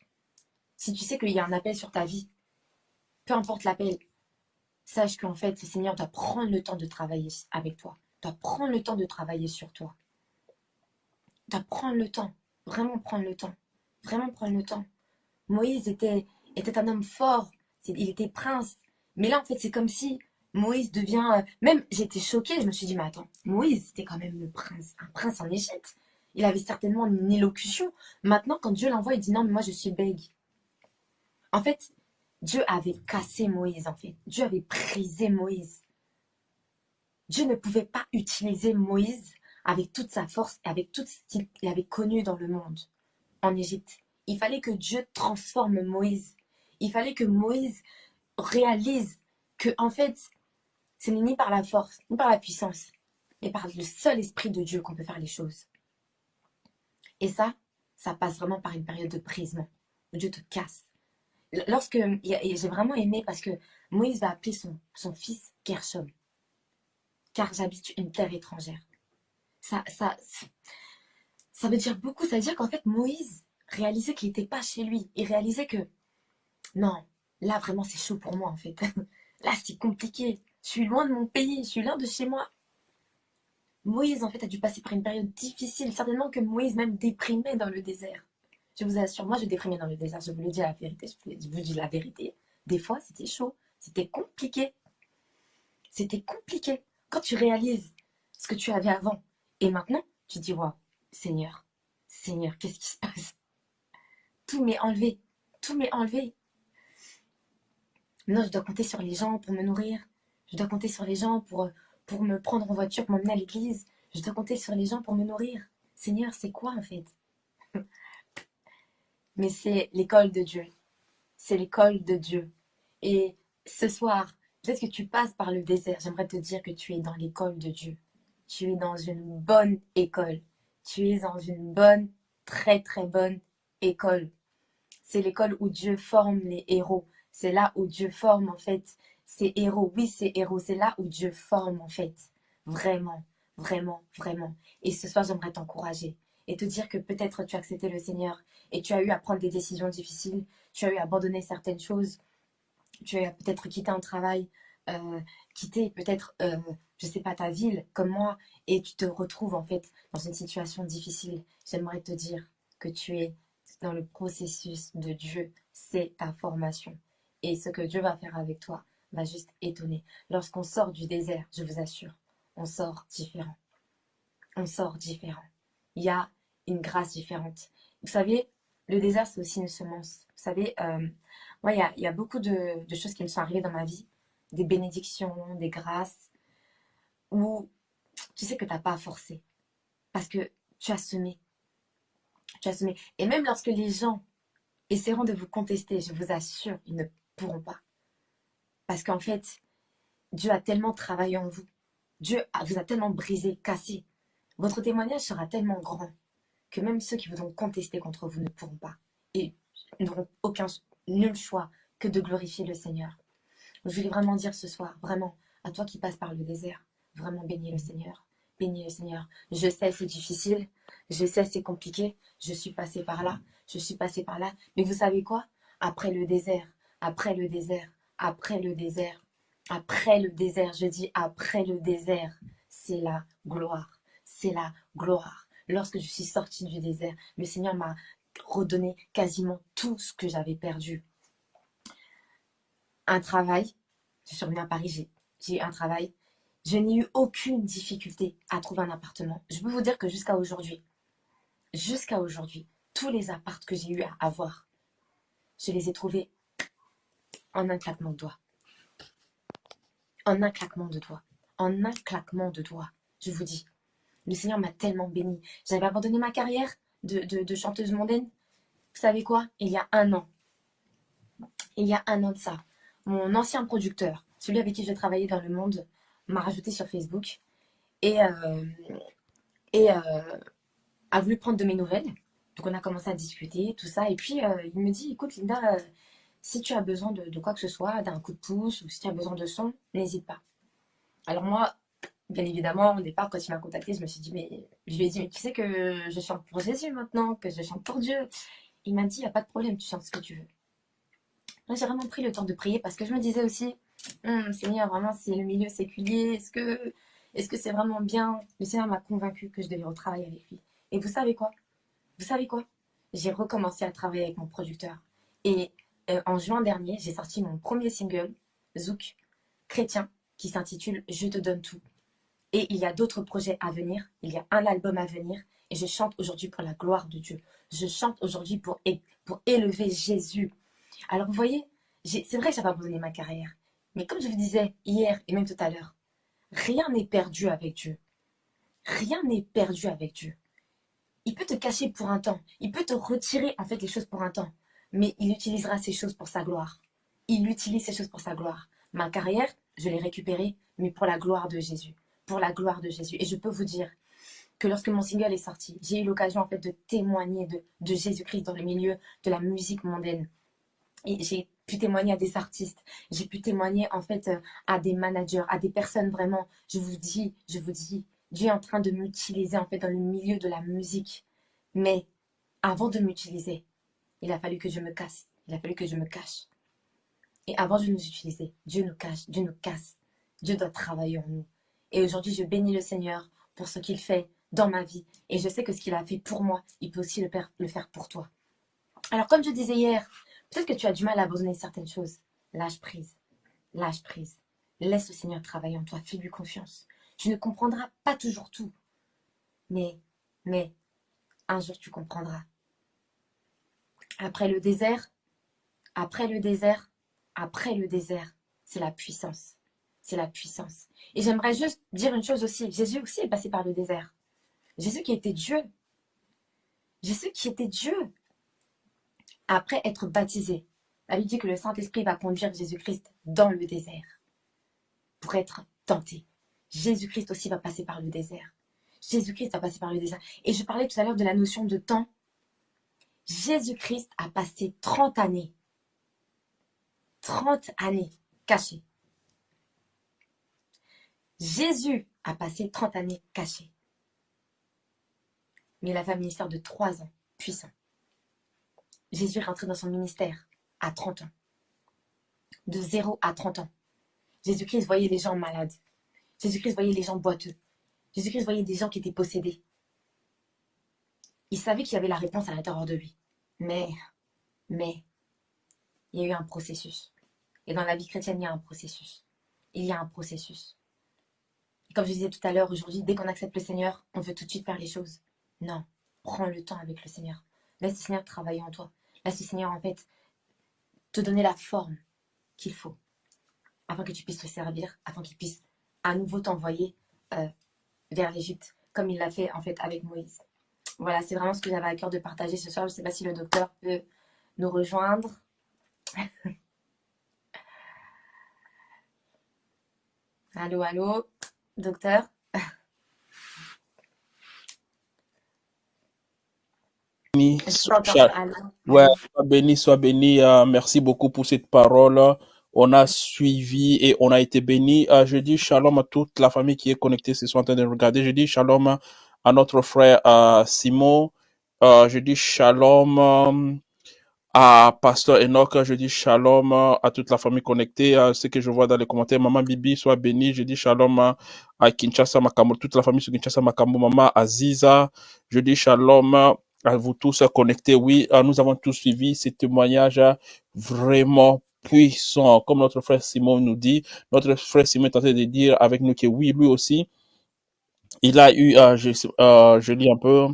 Si tu sais qu'il y a un appel sur ta vie, peu importe l'appel, sache qu'en fait, le Seigneur doit prendre le temps de travailler avec toi, doit prendre le temps de travailler sur toi. Doit prendre le temps, vraiment prendre le temps, vraiment prendre le temps. Moïse était, était un homme fort, il était prince. Mais là, en fait, c'est comme si Moïse devient... Euh, même, j'étais choquée, je me suis dit, mais attends, Moïse, c'était quand même le prince, un prince en Égypte. Il avait certainement une élocution. Maintenant, quand Dieu l'envoie, il dit, non, mais moi, je suis bègue. En fait, Dieu avait cassé Moïse, en fait. Dieu avait brisé Moïse. Dieu ne pouvait pas utiliser Moïse avec toute sa force, avec tout ce qu'il avait connu dans le monde, en Égypte. Il fallait que Dieu transforme Moïse. Il fallait que Moïse réalise que, en fait, ce n'est ni par la force, ni par la puissance, mais par le seul esprit de Dieu qu'on peut faire les choses. Et ça, ça passe vraiment par une période de brisement, où Dieu te casse, lorsque j'ai vraiment aimé parce que Moïse va appeler son, son fils Gershom, car j'habite une terre étrangère. Ça, ça, ça veut dire beaucoup. Ça veut dire qu'en fait, Moïse réalisait qu'il n'était pas chez lui. Il réalisait que, non, là vraiment c'est chaud pour moi en fait. Là c'est compliqué. Je suis loin de mon pays, je suis loin de chez moi. Moïse en fait a dû passer par une période difficile. Certainement que Moïse même déprimait dans le désert. Je vous assure, moi je déprimais dans le désert, je vous le dis la vérité, je vous dis la vérité. Des fois, c'était chaud, c'était compliqué. C'était compliqué. Quand tu réalises ce que tu avais avant et maintenant, tu dis, waouh, Seigneur, Seigneur, qu'est-ce qui se passe? Tout m'est enlevé, tout m'est enlevé. Non, je dois compter sur les gens pour me nourrir. Je dois compter sur les gens pour, pour me prendre en voiture, pour m'emmener à l'église. Je dois compter sur les gens pour me nourrir. Seigneur, c'est quoi en fait? Mais c'est l'école de Dieu. C'est l'école de Dieu. Et ce soir, peut-être que tu passes par le désert, j'aimerais te dire que tu es dans l'école de Dieu. Tu es dans une bonne école. Tu es dans une bonne, très très bonne école. C'est l'école où Dieu forme les héros. C'est là où Dieu forme en fait ces héros. Oui, ces héros, c'est là où Dieu forme en fait. Vraiment, vraiment, vraiment. Et ce soir, j'aimerais t'encourager. et te dire que peut-être tu as accepté le Seigneur et tu as eu à prendre des décisions difficiles, tu as eu à abandonner certaines choses, tu as peut-être quitté un travail, euh, quitté peut-être, euh, je sais pas, ta ville comme moi, et tu te retrouves en fait dans une situation difficile. J'aimerais te dire que tu es dans le processus de Dieu, c'est ta formation. Et ce que Dieu va faire avec toi va juste étonner. Lorsqu'on sort du désert, je vous assure, on sort différent. On sort différent. Il y a une grâce différente. Vous savez, le désert, c'est aussi une semence. Vous savez, euh, il y a, beaucoup de, choses qui me sont arrivées dans ma vie, des bénédictions, des grâces, où tu sais que tu n'as pas à forcer. Parce que tu as semé. Tu as semé. Et même lorsque les gens essaieront de vous contester, je vous assure, ils ne pourront pas. Parce qu'en fait, Dieu a tellement travaillé en vous. Dieu vous a tellement brisé, cassé. Votre témoignage sera tellement grand que même ceux qui voudront contester contre vous ne pourront pas. N'auront aucun, nul choix que de glorifier le Seigneur. Je voulais vraiment dire ce soir, vraiment, à toi qui passes par le désert, vraiment bénis le Seigneur. Bénis le Seigneur. Je sais c'est difficile, je sais c'est compliqué, je suis passée par là, je suis passée par là. Mais vous savez quoi? Après le désert, après le désert, après le désert, après le désert, je dis après le désert, c'est la gloire, c'est la gloire. Lorsque je suis sortie du désert, le Seigneur m'a redonné quasiment tout ce que j'avais perdu. Un travail, je suis revenue à Paris, j'ai- un travail. Je n'ai eu aucune difficulté à trouver un appartement. Je peux vous dire que jusqu'à aujourd'hui, jusqu'à aujourd'hui, tous les apparts que j'ai eu à avoir, je les ai trouvés en un claquement de doigts. En un claquement de doigts. En un claquement de doigts. Je vous dis, le Seigneur m'a tellement béni. J'avais abandonné ma carrière de, chanteuse mondaine. Vous savez quoi? Il y a un an. Il y a un an de ça. Mon ancien producteur, celui avec qui je travaillais dans le monde, m'a rajouté sur Facebook et, euh, euh, a voulu prendre de mes nouvelles. Donc on a commencé à discuter, tout ça. Et puis euh, il me dit, écoute Linda, si tu as besoin de, de quoi que ce soit, d'un coup de pouce ou si tu as besoin de son, n'hésite pas. Alors moi, bien évidemment, au départ, quand il m'a contacté, je me suis dit, mais je lui ai dit, mais tu sais que je chante pour Jésus maintenant, que je chante pour Dieu. Il m'a dit, il n'y a pas de problème, tu chantes ce que tu veux. Moi, j'ai vraiment pris le temps de prier parce que je me disais aussi, Hum, Seigneur, vraiment, c'est le milieu séculier. Est-ce que est-ce que c'est vraiment bien? Le Seigneur m'a convaincu que je devais retravailler avec lui. Et vous savez quoi? Vous savez quoi? J'ai recommencé à travailler avec mon producteur. Et euh, en juin dernier, j'ai sorti mon premier single, Zouk, chrétien, qui s'intitule Je te donne tout. Et il y a d'autres projets à venir. Il y a un album à venir. Et je chante aujourd'hui pour la gloire de Dieu. Je chante aujourd'hui pour, élever Jésus. Alors vous voyez, c'est vrai que j'avais abandonné ma carrière. Mais comme je vous disais hier et même tout à l'heure, rien n'est perdu avec Dieu. Rien n'est perdu avec Dieu. Il peut te cacher pour un temps. Il peut te retirer en fait les choses pour un temps. Mais il utilisera ces choses pour sa gloire. Il utilise ces choses pour sa gloire. Ma carrière, je l'ai récupérée, mais pour la gloire de Jésus. Pour la gloire de Jésus. Et je peux vous dire que lorsque mon single est sorti, j'ai eu l'occasion en fait de témoigner de, Jésus-Christ dans le milieu de la musique mondaine. Et j'ai pu témoigner à des artistes, j'ai pu témoigner en fait euh, à des managers, à des personnes vraiment. Je vous dis, je vous dis, Dieu est en train de m'utiliser en fait dans le milieu de la musique. Mais avant de m'utiliser, il a fallu que je me casse. Il a fallu que je me cache. Et avant de nous utiliser, Dieu nous cache, Dieu nous casse. Dieu doit travailler en nous. Et aujourd'hui, je bénis le Seigneur pour ce qu'il fait dans ma vie. Et je sais que ce qu'il a fait pour moi, il peut aussi le faire, pour toi. Alors, comme je disais hier, peut-être que tu as du mal à abandonner certaines choses. Lâche prise. Lâche prise. Laisse le Seigneur travailler en toi. Fais-lui confiance. Tu ne comprendras pas toujours tout. Mais, mais, un jour tu comprendras. Après le désert, après le désert, après le désert, c'est la puissance. C'est la puissance. Et j'aimerais juste dire une chose aussi. Jésus aussi est passé par le désert. Jésus qui était Dieu. Jésus qui était Dieu. Après être baptisé, la Bible dit que le Saint-Esprit va conduire Jésus-Christ dans le désert pour être tenté. Jésus-Christ aussi va passer par le désert. Jésus-Christ va passer par le désert. Et je parlais tout à l'heure de la notion de temps. Jésus-Christ a passé 30 années. 30 années caché. Jésus a passé 30 années caché. mais il a fait un ministère de trois ans, puissant. Jésus est rentré dans son ministère à 30 ans. De 0 à 30 ans. Jésus-Christ voyait les gens malades. Jésus-Christ voyait les gens boiteux. Jésus-Christ voyait des gens qui étaient possédés. Il savait qu'il y avait la réponse à l'intérieur de lui. Mais, mais, il y a eu un processus. Et dans la vie chrétienne, il y a un processus. Il y a un processus. Comme je disais tout à l'heure, aujourd'hui, dès qu'on accepte le Seigneur, on veut tout de suite faire les choses. Non, prends le temps avec le Seigneur. Laisse le Seigneur travailler en toi. Laisse le Seigneur, en fait, te donner la forme qu'il faut afin que tu puisses te servir, afin qu'il puisse à nouveau t'envoyer euh, vers l'Égypte, comme il l'a fait, en fait, avec Moïse. Voilà, c'est vraiment ce que j'avais à cœur de partager ce soir. Je ne sais pas si le docteur peut nous rejoindre. allô, allô, docteur béni, soit, ouais, sois béni, sois béni. Euh, merci beaucoup pour cette parole. On a suivi et on a été béni. Euh, je dis shalom à toute la famille qui est connectée ce soir en train de regarder. Je dis shalom à notre frère euh, Simon. Je dis shalom à Pasteur Enoch. Je dis shalom euh, à toute la famille connectée. Euh, ce que je vois dans les commentaires, Maman Bibi, soit béni. Je dis shalom à Kinshasa Makambo, toute la famille sur Kinshasa Makambo, Maman Aziza. Je dis shalom à vous tous connectés. Oui, nous avons tous suivi ces témoignages vraiment puissants. Comme notre frère Simon nous dit, notre frère Simon est en train de dire avec nous que oui, lui aussi, il a eu, euh, je, euh, je lis un peu,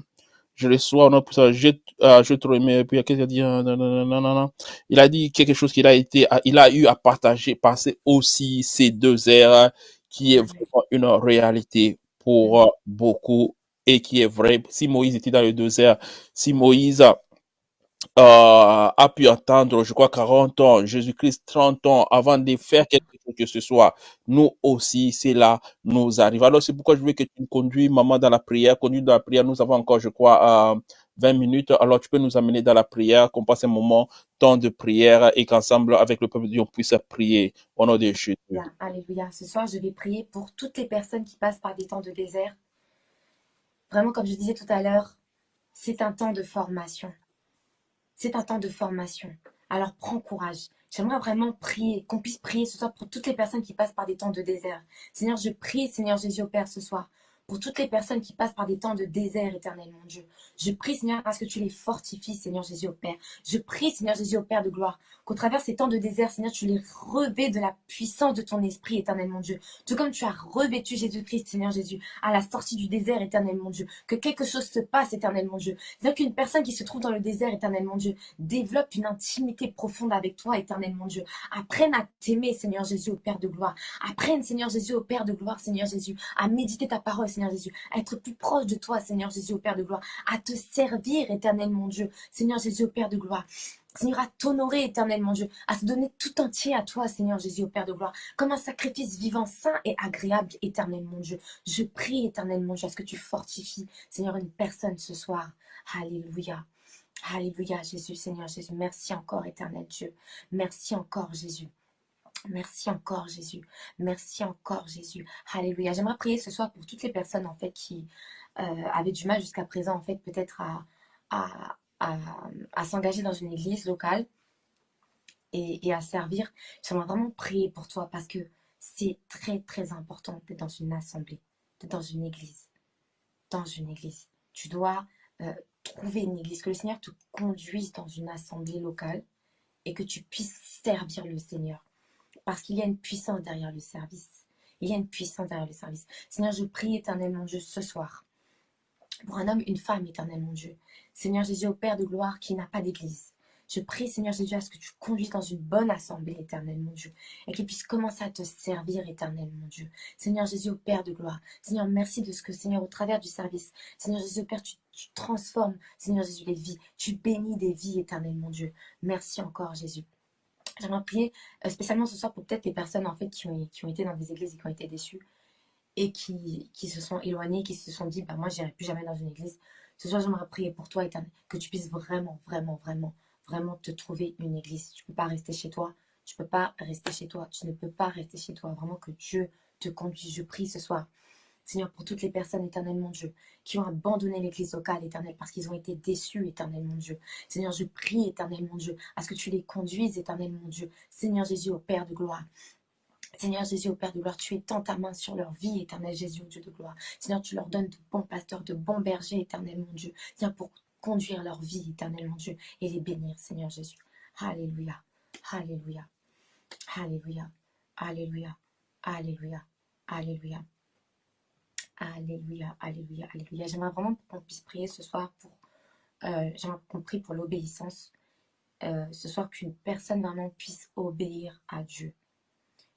je le sois, non, pour ça, j'ai, euh, j'ai trop aimé, puis qu'est-ce qu'il a dit, euh, non, non, non, non, non. Il a dit quelque chose qu'il a été, il a eu à partager, passer aussi ces deux heures, qui est vraiment une réalité pour euh, beaucoup et qui est vrai. Si Moïse était dans les deux heures, si Moïse a pu attendre, je crois, 40 ans, Jésus-Christ 30 ans avant de faire quelque chose que ce soit. Nous aussi, c'est là, nous arrive. Alors, c'est pourquoi je veux que tu me conduis, maman, dans la prière. Conduis dans la prière. Nous avons encore, je crois, euh, 20 minutes. Alors, tu peux nous amener dans la prière, qu'on passe un moment, temps de prière et qu'ensemble, avec le peuple de Dieu, on puisse prier au nom de Jésus. Alléluia. Ce soir, je vais prier pour toutes les personnes qui passent par des temps de désert. Vraiment, comme je disais tout à l'heure, c'est un temps de formation. C'est un temps de formation. Alors prends courage. J'aimerais vraiment prier, qu'on puisse prier ce soir pour toutes les personnes qui passent par des temps de désert. Seigneur, je prie, Seigneur Jésus au Père, ce soir, pour toutes les personnes qui passent par des temps de désert, éternel mon Dieu. Je prie, Seigneur, parce que tu les fortifies, Seigneur Jésus au Père. Je prie, Seigneur Jésus au Père de gloire, qu'au travers ces temps de désert, Seigneur, tu les revais de la puissance de ton esprit, éternel mon Dieu. Tout comme tu as revêtu Jésus-Christ, Seigneur Jésus, à la sortie du désert, éternel mon Dieu. Que quelque chose se passe, éternel mon Dieu. C'est-à-dire qu'une personne qui se trouve dans le désert, éternel mon Dieu, développe une intimité profonde avec toi, éternel mon Dieu. Apprenne à t'aimer, Seigneur Jésus, au Père de gloire. Apprenne, Seigneur Jésus, au Père de gloire, Seigneur Jésus, à méditer ta parole, Seigneur Jésus, à être plus proche de toi, Seigneur Jésus, au Père de gloire, à te servir, éternel mon Dieu, Seigneur Jésus, au Père de gloire. Seigneur, à t'honorer, éternel mon Dieu, à se donner tout entier à toi, Seigneur Jésus, au Père de gloire, comme un sacrifice vivant, saint et agréable, éternel mon Dieu. Je prie, éternel mon Dieu, à ce que tu fortifies, Seigneur, une personne ce soir. Alléluia. Alléluia, Jésus, Seigneur Jésus. Merci encore, éternel Dieu. Merci encore, Jésus. Merci encore, Jésus. Merci encore, Jésus. Alléluia. J'aimerais prier ce soir pour toutes les personnes, en fait, qui euh, avaient du mal jusqu'à présent, en fait, peut-être à, s'engager dans une église locale et, et à servir. J'aimerais vraiment prier pour toi parce que c'est très, très important d'être dans une assemblée, d'être dans une église. Dans une église. Tu dois euh, trouver une église, que le Seigneur te conduise dans une assemblée locale et que tu puisses servir le Seigneur. Parce qu'il y a une puissance derrière le service. Il y a une puissance derrière le service. Seigneur, je prie éternellement Dieu ce soir pour un homme, une femme, éternel mon Dieu. Seigneur Jésus, au Père de gloire, qui n'a pas d'église. Je prie, Seigneur Jésus, à ce que tu conduises dans une bonne assemblée, éternel mon Dieu, et qu'il puisse commencer à te servir, éternel mon Dieu. Seigneur Jésus, au Père de gloire. Seigneur, merci de ce que, Seigneur, au travers du service, Seigneur Jésus, au Père, tu, transformes, Seigneur Jésus, les vies. Tu bénis des vies, éternel mon Dieu. Merci encore, Jésus. J'aimerais prier euh, spécialement ce soir pour peut-être les personnes en fait qui ont, été dans des églises et qui ont été déçues et qui, qui se sont éloignées, qui se sont dit bah moi j'irai plus jamais dans une église. Ce soir j'aimerais prier pour toi éternel, que tu puisses vraiment, vraiment, vraiment, vraiment te trouver une église. Tu peux pas rester chez toi, tu peux pas rester chez toi, tu ne peux pas rester chez toi. Vraiment que Dieu te conduise. Je prie ce soir Seigneur, pour toutes les personnes, éternel mon Dieu, qui ont abandonné l'église locale, éternel, parce qu'ils ont été déçus, éternel mon Dieu. Seigneur, je prie, éternel mon Dieu, à ce que tu les conduises, éternel mon Dieu. Seigneur Jésus, au Père de gloire. Seigneur Jésus, au Père de gloire, tu étends ta main sur leur vie, éternel Jésus, au Dieu de gloire. Seigneur, tu leur donnes de bons pasteurs, de bons bergers, éternel mon Dieu. Seigneur, pour conduire leur vie, éternel mon Dieu, et les bénir, Seigneur Jésus. Alléluia. Alléluia. Alléluia. Alléluia. Alléluia. Alléluia. Alléluia. Alléluia. Alléluia. J'aimerais vraiment qu'on puisse prier ce soir pour. Euh, J'aimerais pour l'obéissance. Euh, ce soir, qu'une personne vraiment puisse obéir à Dieu.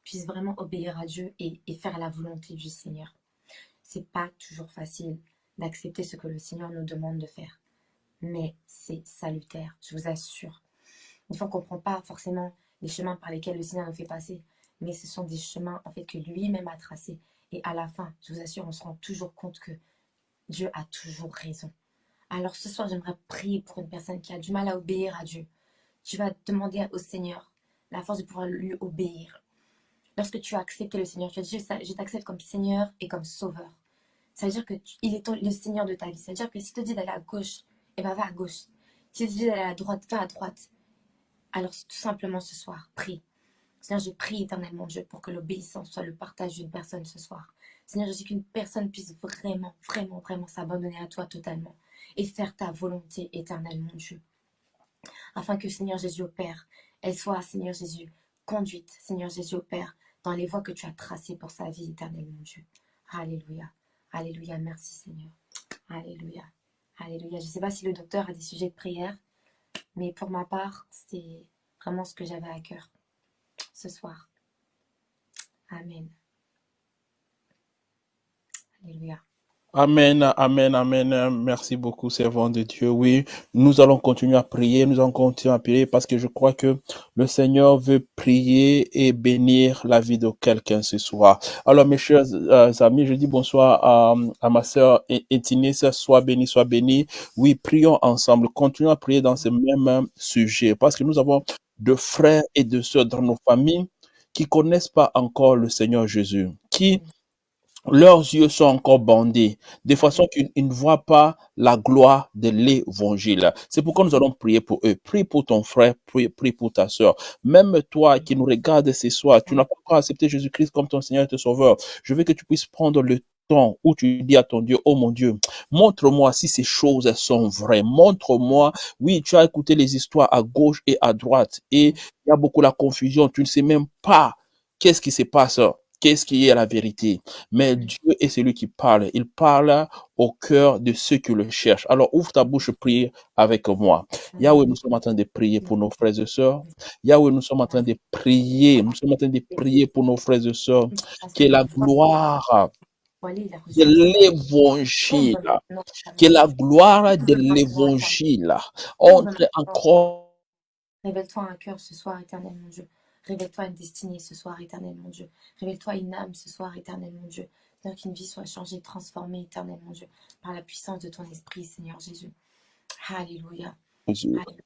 Puisse vraiment obéir à Dieu et, et faire la volonté du Seigneur. C'est pas toujours facile d'accepter ce que le Seigneur nous demande de faire. Mais c'est salutaire, je vous assure. Des fois, on ne comprend pas forcément les chemins par lesquels le Seigneur nous fait passer, mais ce sont des chemins en fait que lui-même a tracés. Et à la fin, je vous assure, on se rend toujours compte que Dieu a toujours raison. Alors ce soir, j'aimerais prier pour une personne qui a du mal à obéir à Dieu. Tu vas demander au Seigneur la force de pouvoir lui obéir. Lorsque tu as accepté le Seigneur, tu as dit, je t'accepte comme Seigneur et comme Sauveur. Ça veut dire qu'il est le Seigneur de ta vie. Ça veut dire que si tu te dis d'aller à gauche, eh ben va à gauche. Si tu te dis d'aller à droite, va à droite. Alors tout simplement ce soir, prie. Seigneur, je prie éternellement Dieu pour que l'obéissance soit le partage d'une personne ce soir. Seigneur, je sais qu'une personne puisse vraiment, vraiment, vraiment s'abandonner à toi totalement et faire ta volonté éternellement Dieu. Afin que Seigneur Jésus au Père, elle soit, Seigneur Jésus, conduite, Seigneur Jésus au Père, dans les voies que tu as tracées pour sa vie éternellement Dieu. Alléluia. Alléluia. Merci Seigneur. Alléluia. Alléluia. Je ne sais pas si le docteur a des sujets de prière, mais pour ma part, c'est vraiment ce que j'avais à cœur ce soir. Amen. Alléluia. Amen, amen, amen. Merci beaucoup, servant de Dieu. Oui, nous allons continuer à prier, nous allons continuer à prier parce que je crois que le Seigneur veut prier et bénir la vie de quelqu'un ce soir. Alors, mes chers euh, amis, je dis bonsoir à, à ma sœur Étienne, soit béni, soit béni. Oui, prions ensemble, continuons à prier dans ce même sujet parce que nous avons de frères et de sœurs dans nos familles qui connaissent pas encore le Seigneur Jésus, qui leurs yeux sont encore bandés, de façon qu'ils ne voient pas la gloire de l'évangile. C'est pourquoi nous allons prier pour eux. Prie pour ton frère, prie, prie pour ta soeur. Même toi qui nous regardes ce soir, tu n'as pas encore accepté Jésus-Christ comme ton Seigneur et ton Sauveur. Je veux que tu puisses prendre le temps où tu dis à ton Dieu, oh mon Dieu, montre-moi si ces choses sont vraies. Montre-moi, oui, tu as écouté les histoires à gauche et à droite et il y a beaucoup la confusion. Tu ne sais même pas qu'est-ce qui se passe qu'est-ce qui est la vérité. Mais Dieu est celui qui parle. Il parle au cœur de ceux qui le cherchent. Alors ouvre ta bouche, prie avec moi. Yahweh, nous sommes en train de prier pour nos frères et sœurs. Yahweh, nous sommes en train de prier. Nous sommes en train de prier pour nos frères et sœurs. Que la gloire de l'évangile, que la gloire de l'évangile entre encore. Révèle-toi un cœur ce soir, éternel mon Dieu. Révèle-toi une destinée ce soir, éternel mon Dieu. Révèle-toi une âme ce soir, éternel mon Dieu. Seigneur, qu'une vie soit changée, transformée, éternel mon Dieu, par la puissance de ton esprit, Seigneur Jésus. Alléluia.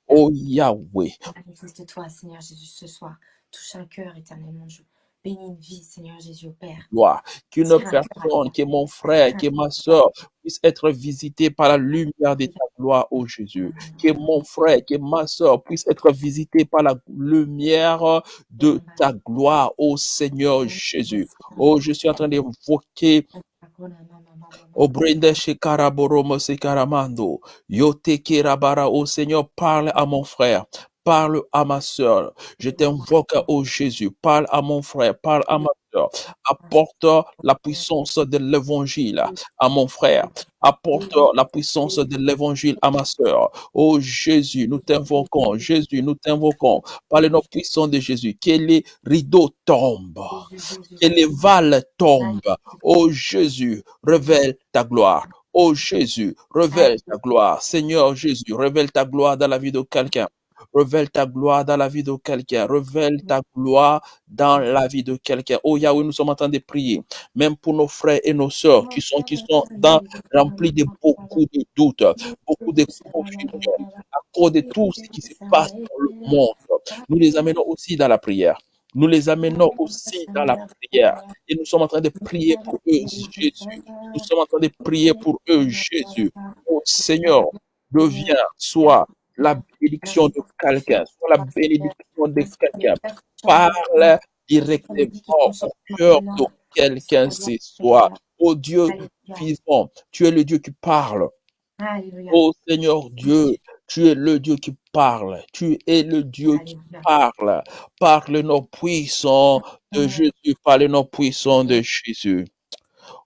Oh Yahweh. Manifeste-toi, Seigneur Jésus, ce soir. Touche un cœur, éternel mon Dieu. Bénis une vie, Seigneur Jésus, Père. Gloire. Qu'une personne, que mon frère, que ma soeur puisse être visité par la lumière de ta gloire, ô Jésus. Que mon frère, que ma soeur puisse être visité par la lumière de ta gloire, ô Seigneur Jésus. Oh, je suis en train d'évoquer Obrinde Shekaraboromo Sekaramando. Yote Kerabara, ô Seigneur, parle à mon frère, parle à ma soeur. Je t'invoque, ô Jésus, parle à mon frère, parle à ma soeur. Apporte la puissance de l'évangile à mon frère. Apporte la puissance de l'évangile à ma soeur. Ô Jésus, nous t'invoquons. Jésus, nous t'invoquons. Par le nom puissant de Jésus, que les rideaux tombent. Que les valles tombent. Ô Jésus, révèle ta gloire. Ô Jésus, révèle ta gloire. Seigneur Jésus, révèle ta gloire dans la vie de quelqu'un. Révèle ta gloire dans la vie de quelqu'un. Révèle ta gloire dans la vie de quelqu'un. Oh Yahweh, nous sommes en train de prier, même pour nos frères et nos sœurs qui sont, qui sont dans, remplis de beaucoup de doutes, beaucoup de confusion à cause de tout ce qui se passe dans le monde. Nous les amenons aussi dans la prière. Nous les amenons aussi dans la prière. Et nous sommes en train de prier pour eux, Jésus. Nous sommes en train de prier pour eux, Jésus. Oh Seigneur, deviens, soit la bénédiction de quelqu'un, soit la bénédiction de quelqu'un. Parle directement au cœur de quelqu'un ce soir. Oh Dieu vivant, tu es le Dieu qui parle. Alléluia. Oh Seigneur Dieu, tu es le Dieu qui parle. Tu es le Dieu qui parle. Parle le nom puissant de. Jésus. Parle le nom puissant de Jésus.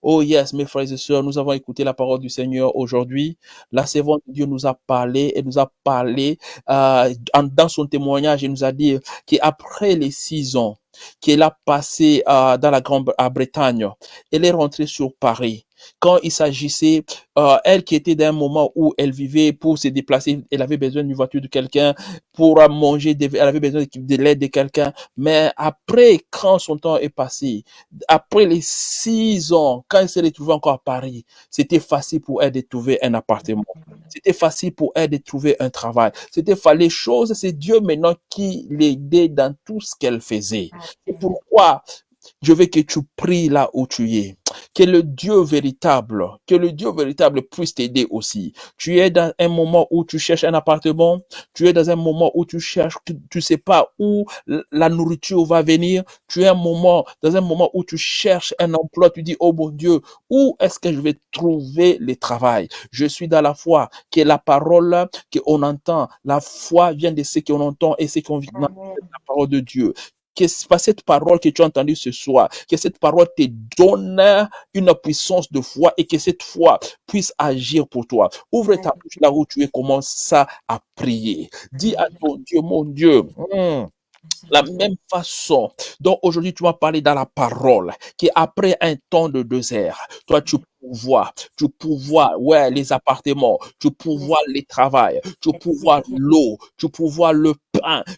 Oh yes, mes frères et sœurs, nous avons écouté la parole du Seigneur aujourd'hui. La servante de Dieu nous a parlé et nous a parlé euh, en- dans son témoignage. Il nous a dit qu'après les six ans qu'elle a passé euh, dans la Grande-Bretagne, elle est rentrée sur Paris. Quand il s'agissait, euh, elle qui était d'un moment où elle vivait pour se déplacer, elle avait besoin d'une voiture de quelqu'un pour manger, elle avait besoin de, de l'aide de quelqu'un. Mais après, quand son temps est passé, après les six ans, quand elle s'est retrouvée encore à Paris, c'était facile pour elle de trouver un appartement. C'était facile pour elle de trouver un travail. C'était les choses, c'est Dieu maintenant qui l'aidait dans tout ce qu'elle faisait. C'est pourquoi je veux que tu pries là où tu es. Que le Dieu véritable, que le Dieu véritable puisse t'aider aussi. Tu es dans un moment où tu cherches un appartement, tu es dans un moment où tu cherches, tu, tu sais pas où la nourriture va venir, tu es un moment, dans un moment où tu cherches un emploi, tu dis, oh mon Dieu, où est-ce que je vais trouver le travail? Je suis dans la foi, que la parole qu'on entend, la foi vient de ce qu'on entend et ce qu'on vient Amen. la parole de Dieu. Que cette parole que tu as entendue ce soir, que cette parole te donne une puissance de foi et que cette foi puisse agir pour toi. Ouvre ta bouche là où tu es, commence à prier. Dis à ton Dieu, mon Dieu, hmm, la même façon dont aujourd'hui tu m'as parlé dans la parole, qu'après un temps de désert, toi tu pouvoir, tu pouvoir, ouais, les appartements, tu pouvoir les travail, tu pouvoir l'eau, tu pouvoir le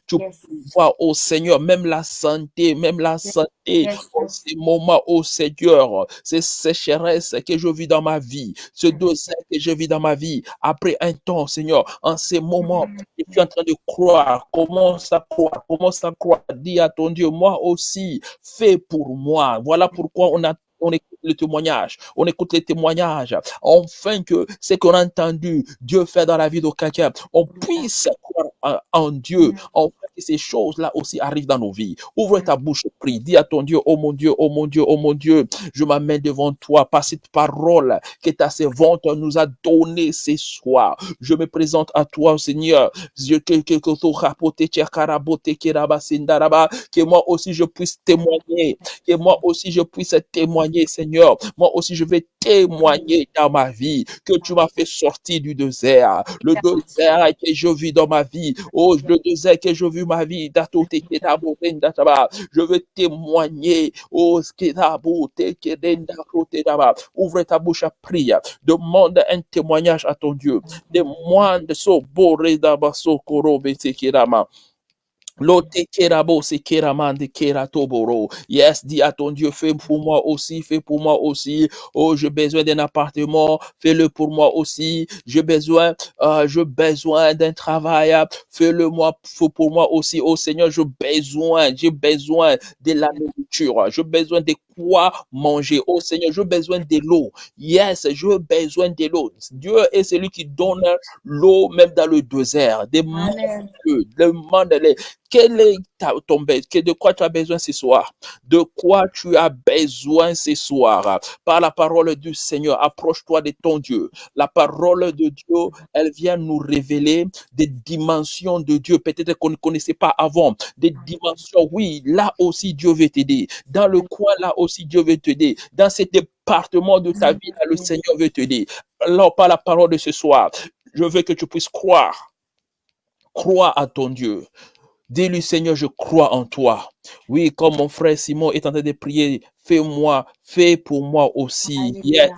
tu Yes. pouvoir au Seigneur, même la santé, même la santé, Yes, en yes. ces moments, au Seigneur, ces sécheresses que je vis dans ma vie, ce désert que je vis dans ma vie, après un temps, Seigneur, en ces moments, et tu es en train de croire, commence à croire, commence à croire, dis à ton Dieu, moi aussi, fais pour moi. Voilà pourquoi on a on écoute le témoignage, on écoute les témoignages, enfin que ce qu'on a entendu, Dieu fait dans la vie de quelqu'un, on puisse croire en, Dieu, enfin que ces choses-là aussi arrivent dans nos vies. Ouvre ta bouche, prie, dis à ton Dieu, oh mon Dieu, oh mon Dieu, oh mon Dieu, je m'amène devant toi par cette parole que ta servante nous a donnée ce soir. Je me présente à toi, Seigneur, que moi aussi je puisse témoigner, que moi aussi je puisse témoigner, Seigneur. Moi aussi je vais témoigner dans ma vie que tu m'as fait sortir du désert. Le désert que je vis dans ma vie. Oh, le désert que je vis ma vie. Rendataba. Je veux témoigner. Oh. Ouvre ta bouche à prier. Demande un témoignage à ton Dieu. Demande so boredaba Lote kerabo se keramande keratoboro. Yes, dis à ton Dieu, fais pour moi aussi, fais pour moi aussi. Oh, j'ai besoin d'un appartement, fais-le pour moi aussi. J'ai besoin, euh, j'ai besoin d'un travail, fais-le moi, fais pour moi aussi. Oh Seigneur, j'ai besoin, j'ai besoin de la nourriture, j'ai besoin de quoi manger. Oh Seigneur, j'ai besoin de l'eau. Yes, j'ai besoin de l'eau. Dieu est celui qui donne l'eau même dans le désert. Demande, Amen. demande-le. Quel est de quoi tu as besoin ce soir? De quoi tu as besoin ce soir? Par la parole du Seigneur, approche-toi de ton Dieu. La parole de Dieu, elle vient nous révéler des dimensions de Dieu, peut-être qu'on ne connaissait pas avant. Des dimensions, oui, là aussi Dieu veut t'aider. Dans le coin, là aussi Dieu veut t'aider. Dans cet département de ta vie, le Seigneur veut t'aider. Alors, par la parole de ce soir, je veux que tu puisses croire. Crois à ton Dieu. Dis-lui, Seigneur, je crois en toi. Oui, comme mon frère Simon est en train de prier, fais-moi, fais pour moi aussi. Yes.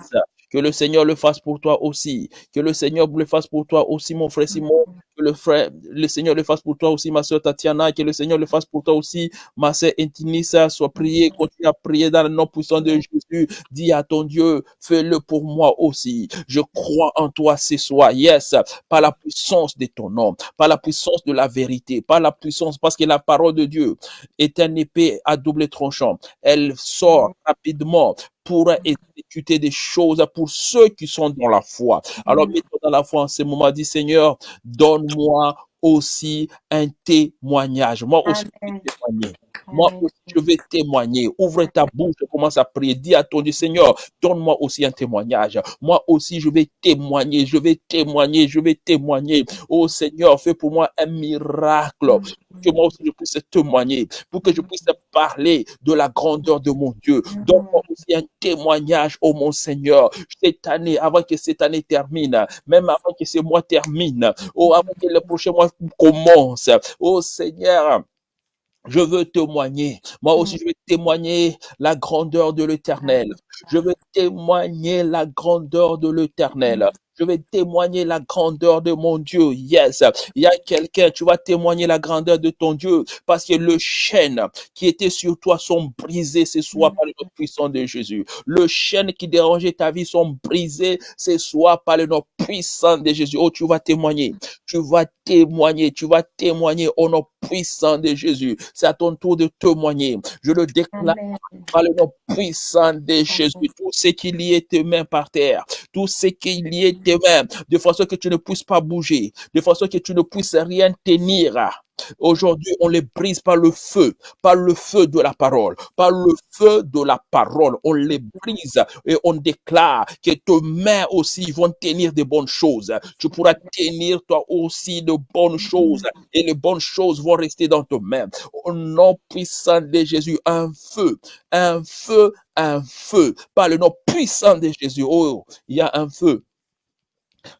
Que le Seigneur le fasse pour toi aussi. Que le Seigneur le fasse pour toi aussi, mon frère Simon. que le Seigneur le fasse pour toi aussi, ma soeur Tatiana, que le Seigneur le fasse pour toi aussi, ma soeur Intinissa, soit prié, continue à prier dans le nom puissant de Jésus. Dis à ton Dieu, fais-le pour moi aussi. Je crois en toi ce soir, yes, par la puissance de ton nom, par la puissance de la vérité, par la puissance, parce que la parole de Dieu est un épée à double tranchant. Elle sort rapidement pour exécuter des choses pour ceux qui sont dans la foi. Alors, mets-toi dans la foi en ce moment, dis Seigneur, donne-moi aussi un témoignage. Moi aussi, je vais témoigner. Moi aussi, je vais témoigner. Ouvre ta bouche, commence à prier. Dis à ton Dieu, Seigneur, donne-moi aussi un témoignage. Moi aussi, je vais témoigner. Je vais témoigner. Je vais témoigner. Oh Seigneur, fais pour moi un miracle. Que moi aussi, je puisse témoigner. Pour que je puisse parler de la grandeur de mon Dieu. Donne-moi aussi un témoignage, oh mon Seigneur. Cette année, avant que cette année termine, même avant que ce mois termine, oh, avant que le prochain mois commence. Oh Seigneur, je veux témoigner. Moi aussi, je veux témoigner la grandeur de l'éternel. Je veux témoigner la grandeur de l'éternel. Je vais témoigner la grandeur de mon Dieu. Yes. Il y a quelqu'un, tu vas témoigner la grandeur de ton Dieu parce que le chêne qui était sur toi sont brisés ce soir par le nom puissant de Jésus. Le chêne qui dérangeait ta vie sont brisés ce soir par le nom puissant de Jésus. Oh, tu vas témoigner. Tu vas témoigner. Tu vas témoigner au nom puissant de Jésus. C'est à ton tour de témoigner. Je le déclare par le nom puissant de Jésus. Tout ce qu'il y est tes mains par terre, tout ce qu'il y est tes mains, de façon que tu ne puisses pas bouger, de façon que tu ne puisses rien tenir. Aujourd'hui, on les brise par le feu, par le feu de la parole, par le feu de la parole. On les brise et on déclare que tes mains aussi vont tenir de bonnes choses. Tu pourras tenir toi aussi de bonnes choses et les bonnes choses vont rester dans tes mains. Au nom puissant de Jésus, un feu, un feu, un feu. Par le nom puissant de Jésus, oh, il y a un feu.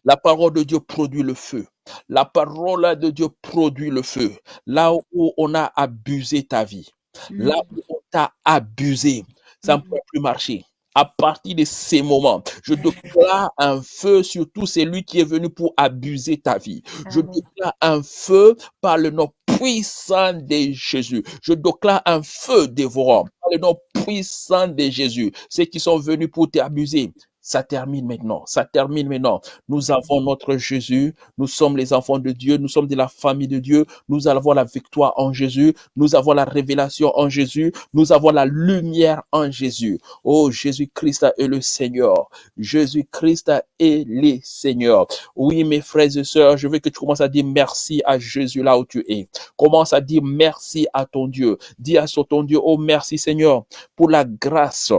La parole de Dieu produit le feu. La parole de Dieu produit le feu. Là où on a abusé ta vie, là où on t'a abusé, ça ne peut plus marcher. À partir de ces moments, je déclare un feu sur tout celui qui est venu pour abuser ta vie. Je déclare un feu par le nom puissant de Jésus. Je déclare un feu dévorant par le nom puissant de Jésus. Ceux qui sont venus pour t'abuser, ça termine maintenant. Ça termine maintenant. Nous avons notre Jésus. Nous sommes les enfants de Dieu. Nous sommes de la famille de Dieu. Nous avons la victoire en Jésus. Nous avons la révélation en Jésus. Nous avons la lumière en Jésus. Oh, Jésus-Christ est le Seigneur. Jésus-Christ est le Seigneur. Oui, mes frères et sœurs, je veux que tu commences à dire merci à Jésus là où tu es. Commence à dire merci à ton Dieu. Dis à ton Dieu, oh merci Seigneur pour la grâce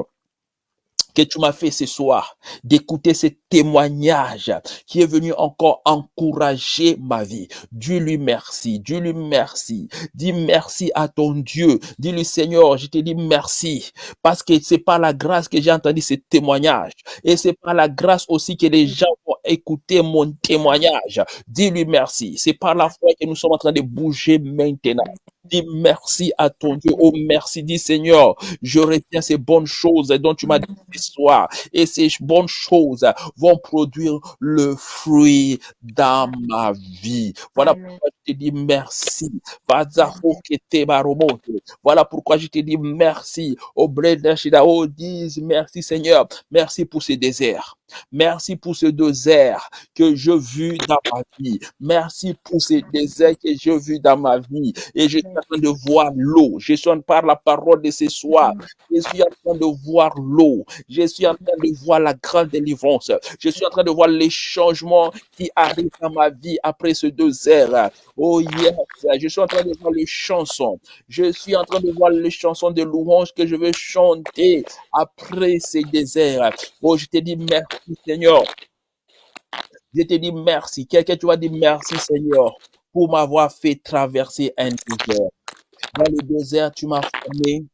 que tu m'as fait ce soir, d'écouter ce témoignage qui est venu encore encourager ma vie. Dis-lui merci, dis-lui merci. Dis merci à ton Dieu. Dis-lui Seigneur, je te dis merci parce que c'est par la grâce que j'ai entendu ce témoignage et c'est par la grâce aussi que les gens vont écouter mon témoignage. Dis-lui merci. C'est par la foi que nous sommes en train de bouger maintenant. Dis merci à ton Dieu. Oh merci. Dis Seigneur, je retiens ces bonnes choses dont tu m'as dit ce soir. Et ces bonnes choses vont produire le fruit dans ma vie. Voilà pourquoi je te dis merci. Voilà pourquoi je te dis merci. Au Shida. Oh, dis merci Seigneur. Merci pour ce désert. Merci pour ce désert que je vis dans ma vie. Merci pour ce désert que je vis dans ma vie. Et je en train de voir l'eau. Je suis en par la parole de ce soir. Je suis en train de voir l'eau. Je suis en train de voir la grande délivrance. Je suis en train de voir les changements qui arrivent dans ma vie après ce désert. Oh yes, je suis en train de voir les chansons. Je suis en train de voir les chansons de louange que je vais chanter après ces déserts. Oh, je te dis merci Seigneur. Je te dis merci. Quelqu'un, tu vas dire merci Seigneur pour m'avoir fait traverser un désert. Dans le désert, tu m'as formé.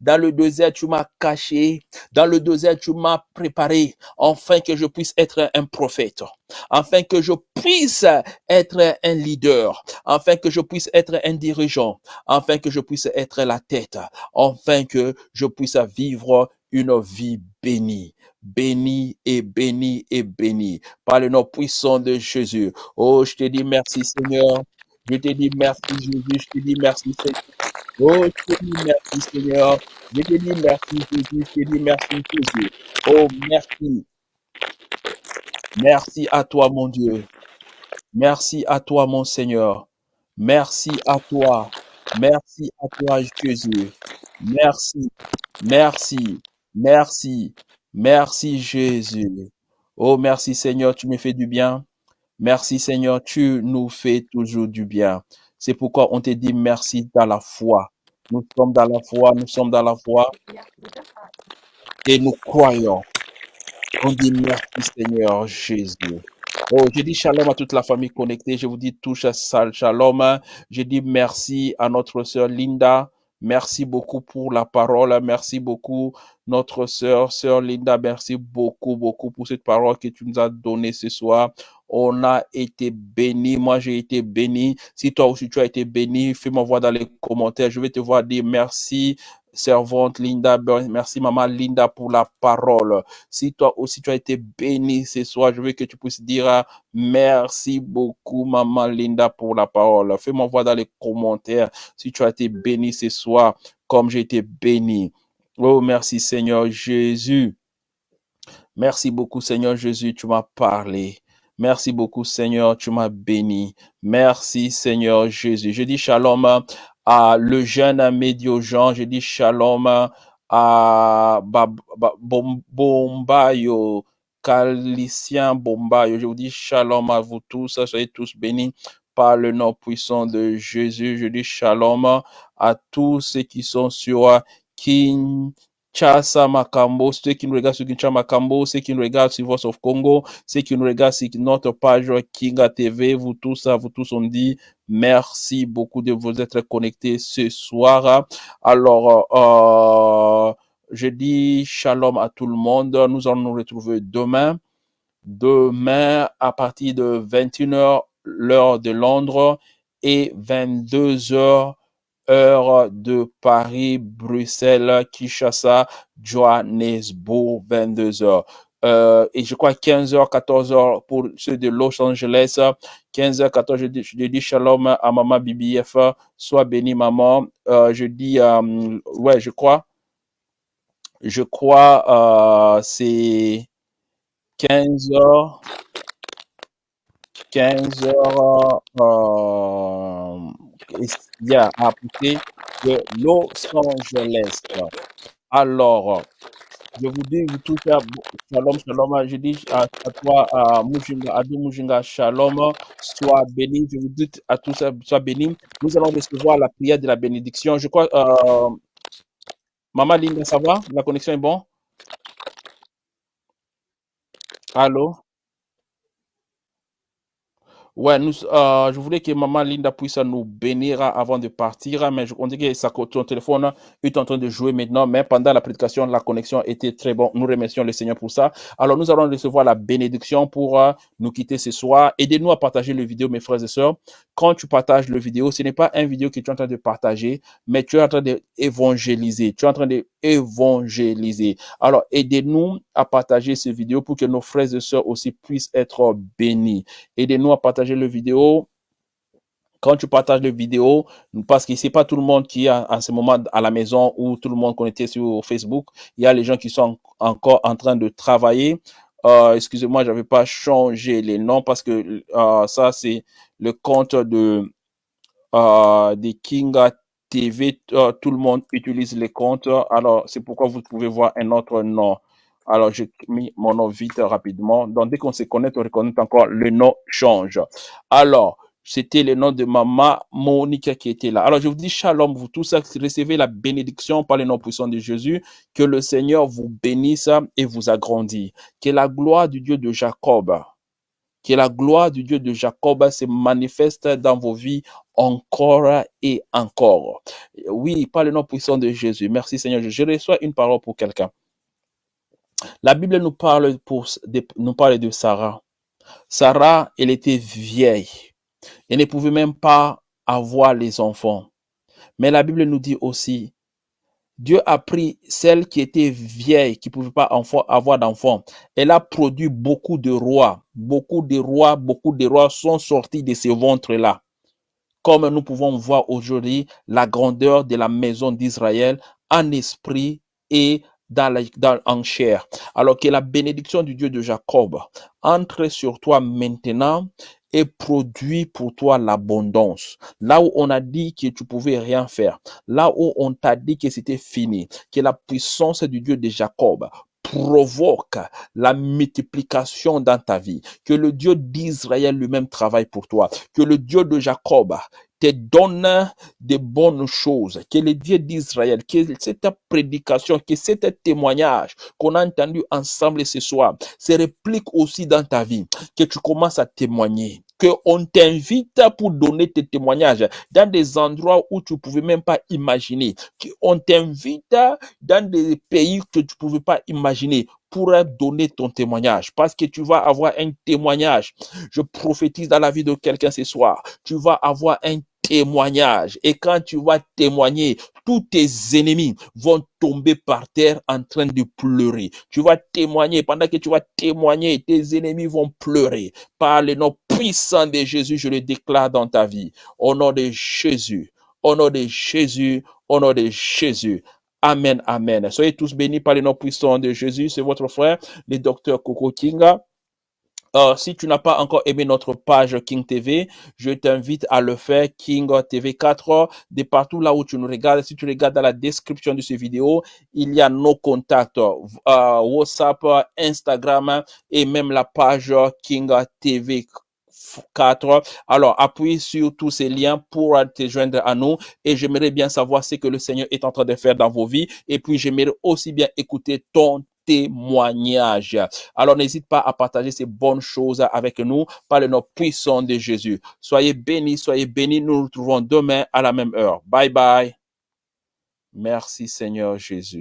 Dans le désert, tu m'as caché. Dans le désert, tu m'as préparé, afin que je puisse être un prophète, afin que je puisse être un leader, afin que je puisse être un dirigeant, afin que je puisse être la tête, afin que je puisse vivre une vie béni, béni et béni et béni par le nom puissant de Jésus. Oh, je te dis merci Seigneur. Je te dis merci Jésus. Je te dis merci Seigneur. Oh, je te dis merci Seigneur. Je te dis merci Jésus. Je te dis merci Jésus. Oh, merci. Merci à toi mon Dieu. Merci à toi mon Seigneur. Merci à toi. Merci à toi Jésus. Merci. Merci. Merci. Merci Jésus. Oh, merci Seigneur, tu me fais du bien. Merci Seigneur, tu nous fais toujours du bien. C'est pourquoi on te dit merci dans la foi. Nous sommes dans la foi, nous sommes dans la foi et nous croyons. On dit merci Seigneur Jésus. Oh, je dis shalom à toute la famille connectée. Je vous dis touche à shalom. Je dis merci à notre sœur Linda. Merci beaucoup pour la parole. Merci beaucoup, notre sœur, sœur Linda. Merci beaucoup, beaucoup pour cette parole que tu nous as donnée ce soir. On a été béni. Moi, j'ai été béni. Si toi aussi tu as été béni, fais-moi voir dans les commentaires. Je vais te voir dire merci, servante Linda. Merci, maman Linda, pour la parole. Si toi aussi tu as été béni ce soir, je veux que tu puisses dire ah, merci beaucoup, maman Linda, pour la parole. Fais-moi voir dans les commentaires si tu as été béni ce soir, comme j'ai été béni. Oh, merci Seigneur Jésus. Merci beaucoup Seigneur Jésus, tu m'as parlé. Merci beaucoup Seigneur, tu m'as béni. Merci Seigneur Jésus. Je dis shalom à le jeune médio Jean. Je dis shalom à Bombayo, Calicien Bombayo. Je vous dis shalom à vous tous. Soyez tous bénis par le nom puissant de Jésus. Je dis shalom à tous ceux qui sont sur Kinshasa Makambo, ceux qui nous regardent sur Kinshasa Makambo, ceux qui nous regardent sur Voice of Congo, ceux qui nous regardent sur notre page Kinga TV. Vous tous, à vous tous, on dit merci beaucoup de vous être connectés ce soir. Alors, euh, je dis shalom à tout le monde. Nous allons nous retrouver demain. Demain, à partir de 21h, l'heure de Londres, et 22h, heure de Paris, Bruxelles, Kinshasa, Johannesburg, 22h. Euh, et je crois 15h, 14h pour ceux de Los Angeles, 15h, 14h, je dis, shalom à maman BBF, sois béni maman. Euh, je dis, euh, ouais, je crois, je crois, euh, c'est 15h, 15h, euh, il y a à côté de Los Angeles. Alors, je vous dis, vous tous, à- shalom, shalom, je dis à, toi, à Mujinga, à Mujinga, shalom, sois béni, je vous dis à tous, sois béni. Nous allons recevoir la prière de la bénédiction. Je crois, euh, Maman Linda, ça va? La connexion est bon? Allô? Ouais, nous, euh, je voulais que Maman Linda puisse nous bénir avant de partir, mais je, on dit que ça, ton téléphone est en train de jouer maintenant, mais pendant la prédication, la connexion était très bonne. Nous remercions le Seigneur pour ça. Alors, nous allons recevoir la bénédiction pour euh, nous quitter ce soir. Aidez-nous à partager le vidéo, mes frères et sœurs. Quand tu partages le vidéo, ce n'est pas une vidéo que tu es en train de partager, mais tu es en train d'évangéliser. Tu es en train d'évangéliser. Alors, aidez-nous à partager ces vidéos pour que nos frères et sœurs aussi puissent être bénis. Aidez-nous à partager le vidéo. Quand tu partages le vidéo, parce que c'est pas tout le monde qui est en ce moment à la maison ou tout le monde connecté sur Facebook. Il y a les gens qui sont en- encore en train de travailler. Euh, excusez-moi, j'avais pas changé les noms parce que euh, ça c'est le compte de euh, des Kinga TV, euh, tout le monde utilise les comptes. Alors, c'est pourquoi vous pouvez voir un autre nom. Alors, j'ai mis mon nom vite rapidement. Donc, dès qu'on se connecte, on reconnaît encore, le nom change. Alors, c'était le nom de maman Monique qui était là. Alors, je vous dis shalom, vous tous, recevez la bénédiction par le nom puissant de Jésus. Que le Seigneur vous bénisse et vous agrandisse. Que la gloire du Dieu de Jacob, que la gloire du Dieu de Jacob se manifeste dans vos vies encore et encore. Oui, par le nom puissant de Jésus. Merci Seigneur. Je reçois une parole pour quelqu'un. La Bible nous parle, pour, de, nous de Sarah. Sarah, elle était vieille. Elle ne pouvait même pas avoir les enfants. Mais la Bible nous dit aussi, Dieu a pris celle qui était vieille, qui ne pouvait pas avoir d'enfant. Elle a produit beaucoup de rois. Beaucoup de rois, beaucoup de rois sont sortis de ces ventres-là. Comme nous pouvons voir aujourd'hui la grandeur de la maison d'Israël en esprit et dans la, en chair. Alors que la bénédiction du Dieu de Jacob entre sur toi maintenant et produit pour toi l'abondance. Là où on a dit que tu pouvais rien faire, là où on t'a dit que c'était fini, que la puissance du Dieu de Jacob provoque la multiplication dans ta vie, que le Dieu d'Israël lui-même travaille pour toi, que le Dieu de Jacob te donne de bonnes choses, que le Dieu d'Israël, que cette prédication, que cet témoignage qu'on a entendu ensemble ce soir se réplique aussi dans ta vie, que tu commences à témoigner, que on t'invite pour donner tes témoignages dans des endroits où tu pouvais même pas imaginer, qu'on t'invite dans des pays que tu pouvais pas imaginer pour donner ton témoignage. Parce que tu vas avoir un témoignage. Je prophétise dans la vie de quelqu'un ce soir. Tu vas avoir un témoignage. Et quand tu vas témoigner, tous tes ennemis vont tomber par terre en train de pleurer. Tu vas témoigner. Pendant que tu vas témoigner, tes ennemis vont pleurer. Par le nom puissant de Jésus, je le déclare dans ta vie. Au nom de Jésus. Au nom de Jésus. Au nom de Jésus. Amen, amen. Soyez tous bénis par le nom puissant de Jésus. C'est votre frère, le docteur Coco Kinga. Euh, si tu n'as pas encore aimé notre page King TV, je t'invite à le faire, King TV 4, de partout là où tu nous regardes. Si tu regardes dans la description de cette vidéo, il y a nos contacts, euh, WhatsApp, Instagram et même la page King TV 4. Alors, appuie sur tous ces liens pour te joindre à nous et j'aimerais bien savoir ce que le Seigneur est en train de faire dans vos vies et puis j'aimerais aussi bien écouter ton témoignage. Alors n'hésite pas à partager ces bonnes choses avec nous par le nom puissant de Jésus. Soyez bénis, soyez bénis. Nous nous retrouvons demain à la même heure. Bye bye. Merci Seigneur Jésus.